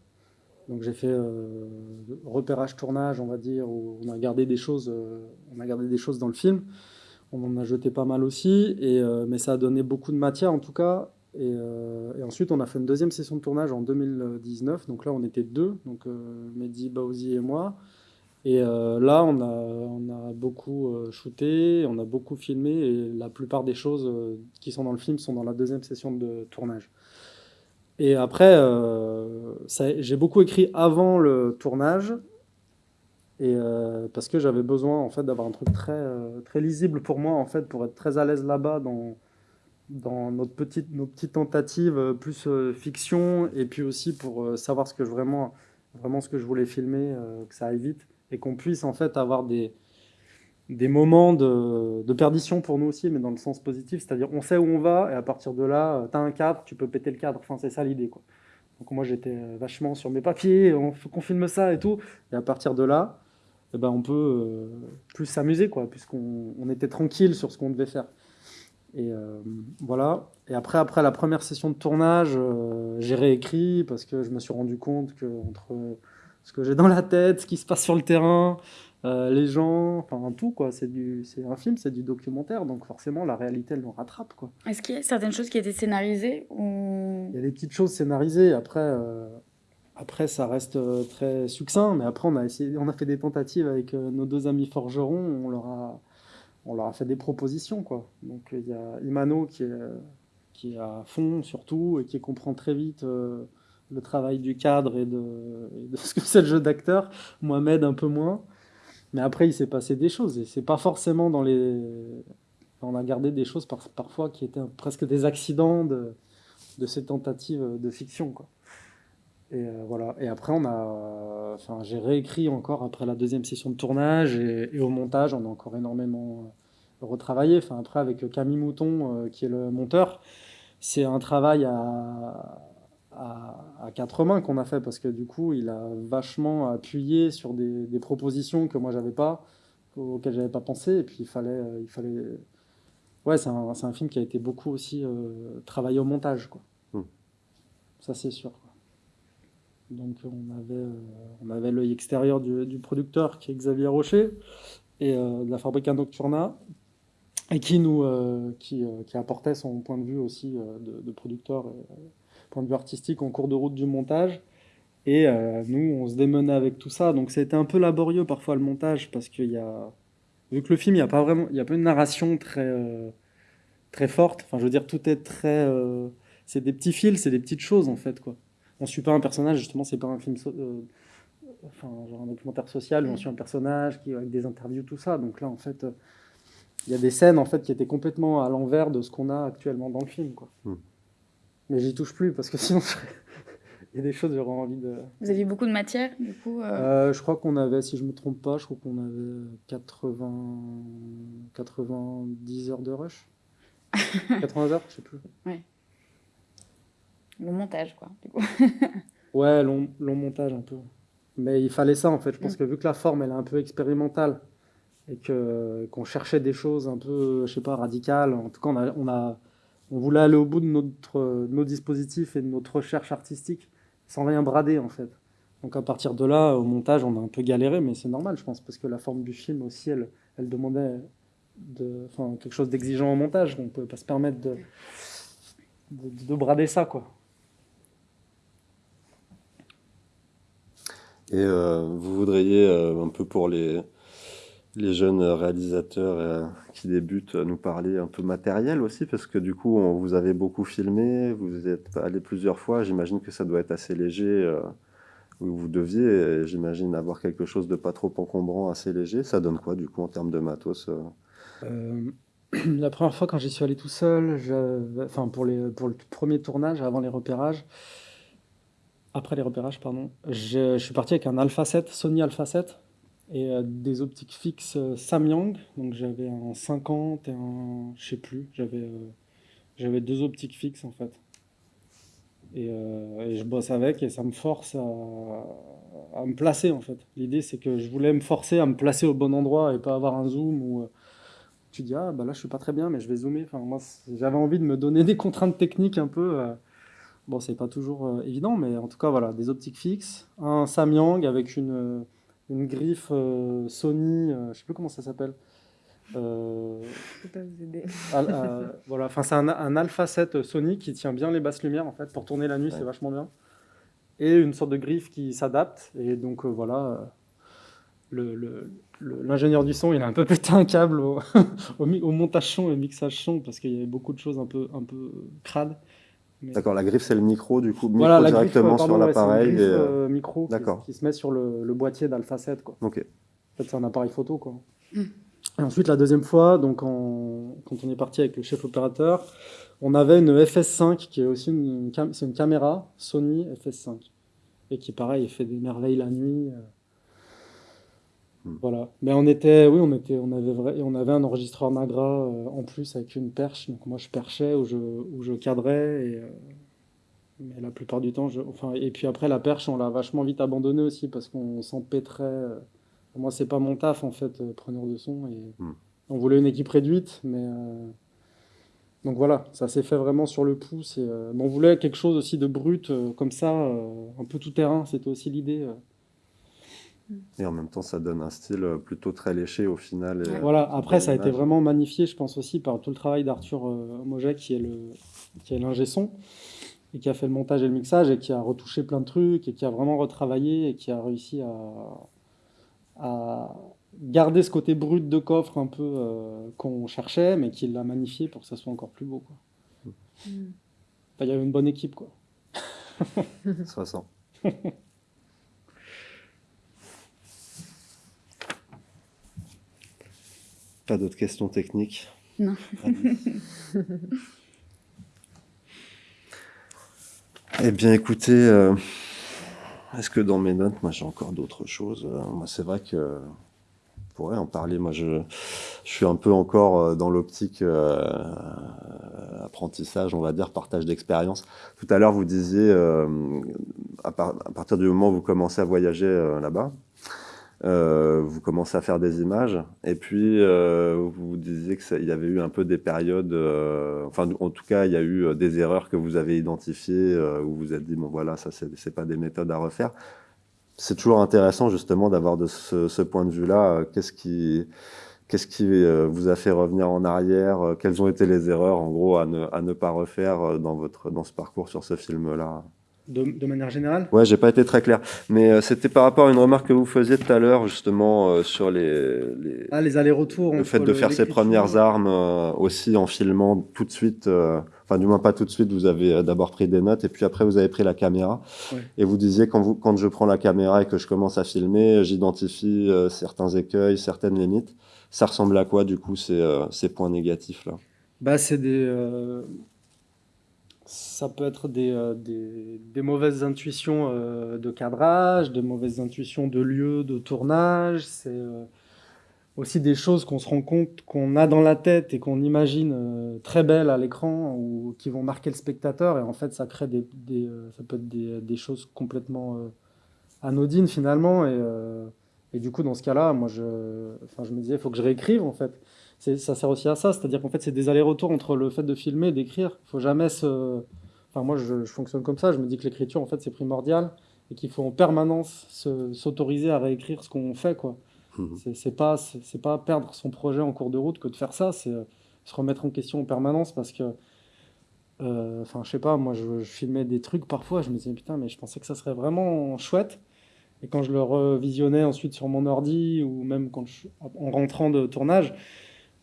Speaker 2: Donc j'ai fait euh, repérage tournage, on va dire, où on a gardé des choses, euh, on a gardé des choses dans le film. On en a jeté pas mal aussi, et, euh, mais ça a donné beaucoup de matière en tout cas. Et, ensuite, on a fait une deuxième session de tournage en 2019. Donc là, on était deux, donc Mehdi, Baouzi et moi. Et là, on a, on a beaucoup shooté, on a beaucoup filmé, et la plupart des choses qui sont dans le film sont dans la deuxième session de tournage. Et après, euh, j'ai beaucoup écrit avant le tournage. Et parce que j'avais besoin en fait d'avoir un truc très, très lisible pour moi en fait pour être très à l'aise là-bas dans, dans notre petite, nos petites tentatives plus fiction et puis aussi pour savoir ce que je vraiment, vraiment ce que je voulais filmer, que ça aille vite et qu'on puisse en fait avoir des, des moments de, perdition pour nous aussi, mais dans le sens positif, c'est-à-dire on sait où on va, et à partir de là, tu as un cadre, tu peux péter le cadre, enfin c'est ça l'idée. quoi. Donc moi j'étais euh, vachement sur mes papiers, on qu'on filme ça et tout, et à partir de là, eh ben, on peut euh, plus s'amuser, quoi, puisqu'on on était tranquille sur ce qu'on devait faire. Et euh, voilà. Et après, après la première session de tournage, j'ai réécrit parce que je me suis rendu compte que entre ce que j'ai dans la tête, ce qui se passe sur le terrain, euh, les gens, enfin tout quoi. C'est du, c'est un film, c'est du documentaire, donc forcément la réalité elle nous rattrape quoi.
Speaker 4: Est-ce qu'il y a certaines choses qui étaient scénarisées ou?
Speaker 2: Il y a des petites choses scénarisées. Après, euh, après ça reste euh, très succinct, mais après on a essayé, on a fait des tentatives avec nos deux amis forgerons. On leur a, on leur a fait des propositions quoi. Donc il y a Imano qui est, qui est à fond surtout et qui comprend très vite le travail du cadre et de, ce que c'est le jeu d'acteur. Mohamed un peu moins. Mais après, il s'est passé des choses. Et c'est pas forcément dans les. On a gardé des choses parfois qui étaient presque des accidents de, de ces tentatives de fiction. Quoi. Et euh, voilà. Et après, on a. Enfin, j'ai réécrit encore après la deuxième session de tournage et, au montage, on a encore énormément retravaillé. Enfin, après, avec Camille Mouton, euh, qui est le monteur, c'est un travail à à, quatre mains qu'on a fait parce que du coup, il a vachement appuyé sur des, propositions que moi j'avais pas, auxquelles j'avais pas pensé. Et puis il fallait, euh, il fallait. Ouais, c'est un, un, film qui a été beaucoup aussi euh, travaillé au montage, quoi. Hmm. Ça c'est sûr. Donc on avait, euh, on avait l'œil extérieur du, producteur qui est Xavier Rocher et de la Fabrica Nocturna et qui nous, qui, qui, apportait son point de vue aussi de, de producteur point de vue artistique en cours de route du montage. Et euh, nous, on se démenait avec tout ça. Donc c'était un peu laborieux parfois le montage parce qu'il y a, vu que le film, il n'y a pas vraiment, il y a pas une narration très euh, très forte. Enfin, je veux dire, tout est très, euh, c'est des petits fils, c'est des petites choses en fait quoi. On suit pas un personnage justement, c'est pas un film, enfin genre un documentaire social on suit un personnage qui avec des interviews tout ça. Donc là en fait, il y a des scènes en fait qui étaient complètement à l'envers de ce qu'on a actuellement dans le film quoi. Hmm. Mais j'y touche plus parce que sinon, il y a des choses j'aurais envie de.
Speaker 4: Vous aviez beaucoup de matière, du coup
Speaker 2: euh... Euh, Je crois qu'on avait, si je me trompe pas, je crois qu'on avait 80, 90 heures de rush. 80 heures, je sais plus.
Speaker 4: Ouais. Long montage, quoi, du coup.
Speaker 2: ouais, long, long, montage un peu. Mais il fallait ça, en fait. Je pense mm. que vu que la forme, elle est un peu expérimentale et que qu'on cherchait des choses un peu, je sais pas, radicales. En tout cas, on a, on a on voulait aller au bout de, notre, nos dispositifs et de notre recherche artistique sans rien brader en fait. Donc à partir de là, au montage, on a un peu galéré, mais c'est normal, je pense, parce que la forme du film aussi, elle, elle demandait de, quelque chose d'exigeant au montage. On ne pouvait pas se permettre de, de, brader ça.
Speaker 1: Et euh, vous voudriez, euh, un peu pour les, les jeunes réalisateurs euh, qui débutent nous parler un peu matériel aussi, parce que du coup, vous avez beaucoup filmé, vous êtes allé plusieurs fois, j'imagine que ça doit être assez léger, euh, vous deviez, j'imagine, avoir quelque chose de pas trop encombrant, assez léger. Ça donne quoi, du coup, en termes de matos
Speaker 2: euh La première fois, quand j'y suis allé tout seul, enfin, pour, les, pour le premier tournage, avant les repérages, après les repérages, pardon, je, je suis parti avec un Alpha 7, Sony Alpha 7, et euh, des optiques fixes euh, Samyang. Donc j'avais un 50 et un, je sais plus, j'avais euh, j'avais deux optiques fixes en fait. Et, je bosse avec et ça me force à, à me placer en fait. L'idée c'est que je voulais me forcer à me placer au bon endroit et pas avoir un zoom où tu dis ah bah là je suis pas très bien mais je vais zoomer. Enfin moi j'avais envie de me donner des contraintes techniques un peu. bon c'est pas toujours évident mais en tout cas voilà des optiques fixes, un Samyang avec une une griffe euh, Sony, euh, je ne sais plus comment ça s'appelle.
Speaker 3: Euh, je peux pas vous aider.
Speaker 2: voilà, enfin c'est un, un, Alpha 7 Sony qui tient bien les basses lumières en fait pour tourner la nuit, c'est vachement bien. Et une sorte de griffe qui s'adapte et donc voilà. L'ingénieur le, du son, il a un peu pété un câble au, au, montage son et mixage son parce qu'il y avait beaucoup de choses un peu, un peu crades.
Speaker 1: D'accord, la griffe c'est le micro, du coup, micro
Speaker 2: Voilà, la griffe,
Speaker 1: directement
Speaker 2: pardon,
Speaker 1: sur
Speaker 2: ouais,
Speaker 1: l'appareil.
Speaker 2: griffe,
Speaker 1: et, euh,
Speaker 2: euh, micro qui, se met sur le, le boîtier d'Alpha 7. Quoi.
Speaker 1: Ok.
Speaker 2: En fait, c'est un appareil photo. Quoi.
Speaker 4: Mm.
Speaker 2: Et ensuite, la deuxième fois, donc en- quand on est parti avec le chef opérateur, on avait une FS5 qui est aussi une, cam- c'est une caméra Sony FS5 et qui, pareil, fait des merveilles la nuit. euh.
Speaker 1: Mm.
Speaker 2: Voilà. Mais on était, oui, on était, on avait vrai, on avait un enregistreur Nagra euh, en plus avec une perche. Donc moi, je perchais ou je, ou je cadrais et euh, mais la plupart du temps, je, enfin, et puis après la perche, on l'a vachement vite abandonnée aussi parce qu'on s'empêtrait. euh, moi, c'est pas mon taf en fait, euh, preneur de son. Et
Speaker 1: Hmm.
Speaker 2: on voulait une équipe réduite, mais euh, donc voilà, ça s'est fait vraiment sur le pouce. Et, mais on voulait quelque chose aussi de brut, comme ça, un peu tout terrain. C'était aussi l'idée. Euh.
Speaker 1: Et en même temps, ça donne un style euh, plutôt très léché au final. et, euh,
Speaker 2: Voilà. Après, ça a été vraiment magnifié, je pense aussi par tout le travail d'Arthur euh, Moget, qui est le, qui est l'ingé son et qui a fait le montage et le mixage et qui a retouché plein de trucs et qui a vraiment retravaillé et qui a réussi à, à garder ce côté brut de coffre un peu euh, qu'on cherchait, mais qui l'a magnifié pour que ça soit encore plus beau. quoi.
Speaker 3: Mm.
Speaker 2: Enfin, il y avait une bonne équipe, quoi.
Speaker 1: Ça sent. Pas d'autres questions techniques
Speaker 4: Non.
Speaker 1: eh bien, écoutez, euh, est-ce que dans mes notes, moi j'ai encore d'autres choses Euh, Moi, c'est vrai que on pourrait en parler. Moi, je, je suis un peu encore euh, dans l'optique euh, apprentissage, on va dire, partage d'expérience. Tout à l'heure, vous disiez, euh, à, par- à partir du moment où vous commencez à voyager là-bas, euh, vous commencez à faire des images, et puis euh, vous disiez qu'il y avait eu un peu des périodes, euh, enfin en tout cas il y a eu euh, des erreurs que vous avez identifiées, où vous êtes dit bon voilà ça c'est pas des méthodes à refaire. C'est toujours intéressant justement d'avoir de ce, point de vue-là. Qu'est-ce qui, qu'est-ce qui vous a fait revenir en arrière? Quelles ont été les erreurs en gros à ne, à ne pas refaire dans votre dans ce parcours sur ce film-là?
Speaker 2: De, de manière générale?
Speaker 1: Ouais, j'ai pas été très clair, mais euh, c'était par rapport à une remarque que vous faisiez tout à l'heure justement euh, sur les, les-
Speaker 2: Ah, les allers-retours.
Speaker 1: le fait de faire ses premières armes euh, aussi en filmant tout de suite, enfin du moins pas tout de suite, vous avez d'abord pris des notes et puis après vous avez pris la caméra.
Speaker 2: Ouais.
Speaker 1: Et vous disiez quand, vous, quand je prends la caméra et que je commence à filmer, j'identifie certains écueils, certaines limites. Ça ressemble à quoi du coup ces, ces points négatifs là?
Speaker 2: Bah, c'est des. Ça peut être des, euh, des, mauvaises intuitions euh, de cadrage, des mauvaises intuitions de lieu, de tournage. C'est euh, aussi des choses qu'on se rend compte qu'on a dans la tête et qu'on imagine très belles à l'écran ou qui vont marquer le spectateur. Et en fait, ça crée des, ça peut être des, choses complètement anodines finalement. Et, et du coup, dans ce cas-là, moi, je, enfin, je me disais, il faut que je réécrive en fait ça sert aussi à ça, c'est-à-dire qu'en fait c'est des allers-retours entre le fait de filmer et d'écrire. Il faut jamais se, enfin moi je, je fonctionne comme ça, je me dis que l'écriture en fait c'est primordial et qu'il faut en permanence se- s'autoriser à réécrire ce qu'on fait quoi.
Speaker 1: Mhm.
Speaker 2: C'est pas c'est pas perdre son projet en cours de route que de faire ça, c'est euh, se remettre en question en permanence parce que euh, enfin je sais pas, moi je, je filmais des trucs parfois, je me disais putain mais je pensais que ça serait vraiment chouette. Et quand je le revisionnais ensuite sur mon ordi ou même quand je, en rentrant de tournage,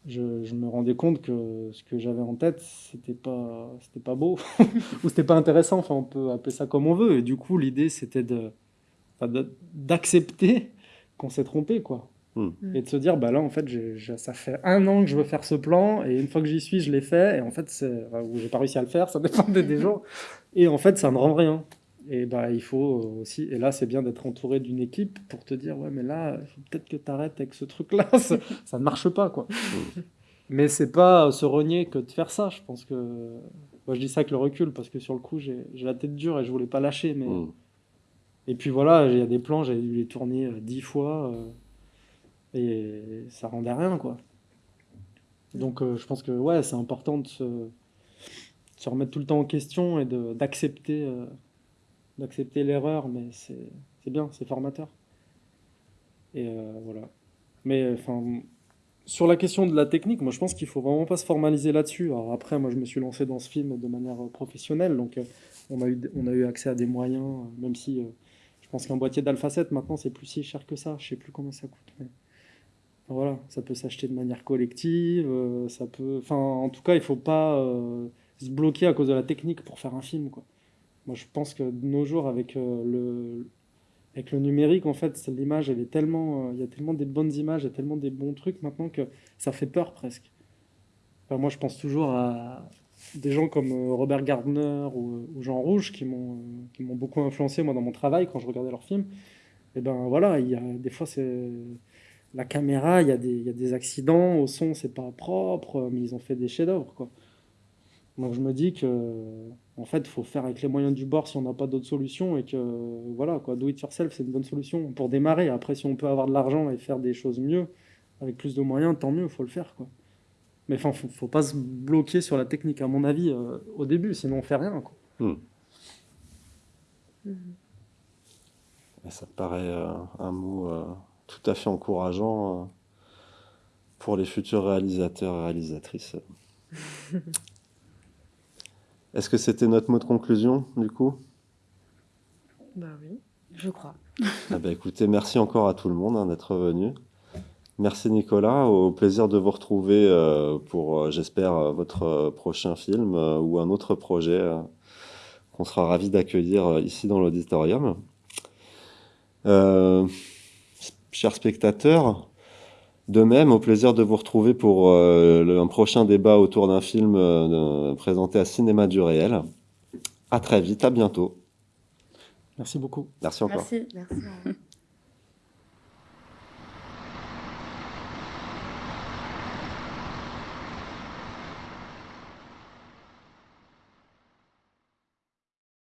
Speaker 2: je, je me rendais compte que ce que j'avais en tête, c'était pas, c'était pas beau ou c'était pas intéressant. Enfin, on peut appeler ça comme on veut. Et du coup, l'idée, c'était de, d'accepter qu'on s'est trompé, quoi.
Speaker 1: Hmm.
Speaker 2: Et de se dire, bah là, en fait, ça fait un an que je veux faire ce plan, et une fois que j'y suis, je l'ai fait, et en fait, c'est, enfin, ou j'ai pas réussi à le faire, ça dépendait des jours. Et en fait, ça ne rend rien. Et bah, il faut aussi, et là, c'est bien d'être entouré d'une équipe pour te dire, ouais, mais là, peut-être que tu arrêtes avec ce truc-là, ça, ça ne marche pas, quoi. Mais c'est pas se renier que de faire ça. Je pense que. Moi, je dis ça avec le recul parce que sur le coup, j'ai la tête dure et je voulais pas lâcher. Mais...
Speaker 1: Mhm.
Speaker 2: Et puis voilà, il y a des plans, j'ai dû les tourner euh, dix fois euh, et ça rendait rien, quoi. Donc euh, je pense que ouais, c'est important de se, de se remettre tout le temps en question et d'accepter euh, d'accepter l'erreur, mais c'est bien, c'est formateur. Et euh, voilà. Mais enfin, sur la question de la technique, moi je pense qu'il faut vraiment pas se formaliser là-dessus. Après, moi je me suis lancé dans ce film de manière euh, professionnelle, donc euh, on a eu, on a eu accès à des moyens, euh, même si euh, je pense qu'un boîtier d'Alpha 7 maintenant c'est plus si cher que ça. Je sais plus combien ça coûte. Mais... voilà, ça peut s'acheter de manière collective, euh, ça peut. Enfin, en tout cas, il faut pas. euh, se bloquer à cause de la technique pour faire un film. Quoi. Je pense que de nos jours, avec, euh, le, avec le numérique, en fait, l'image, euh, il y a tellement des bonnes images, il y a tellement des bons trucs maintenant que ça fait peur presque. moi, je pense toujours à des gens comme euh, Robert Gardner ou, Jean Rouge qui m'ont m'ont beaucoup influencé moi dans mon travail quand je regardais leurs films. Et ben voilà, des fois c'est la caméra, il y, a des, y a des accidents, au son c'est pas propre, mais ils ont fait des chefs-d'œuvre quoi. Donc je me dis que en fait, il faut faire avec les moyens du bord si on n'a pas d'autres solutions et que voilà quoi, do it yourself c'est une bonne solution pour démarrer. Après, si on peut avoir de l'argent et faire des choses mieux avec plus de moyens, tant mieux, il faut le faire quoi. Mais enfin, faut, faut pas se bloquer sur la technique à mon avis euh, au début, sinon on fait rien quoi. Hmm.
Speaker 1: Ça paraît euh, un mot euh, tout à fait encourageant pour les futurs réalisateurs et réalisatrices. Est-ce que c'était notre mot de conclusion, du coup?
Speaker 3: Bah oui, je crois.
Speaker 1: ah bah écoutez, merci encore à tout le monde hein, d'être venu. Merci Nicolas, au plaisir de vous retrouver euh, pour, euh, j'espère, euh, votre prochain film ou un autre projet qu'on sera ravis d'accueillir ici dans l'auditorium. chers spectateurs, de même, au plaisir de vous retrouver pour euh, un prochain débat autour d'un film euh, présenté à Cinéma du Réel. À très vite, à bientôt.
Speaker 2: Merci beaucoup.
Speaker 1: Merci encore.
Speaker 4: Merci. Merci.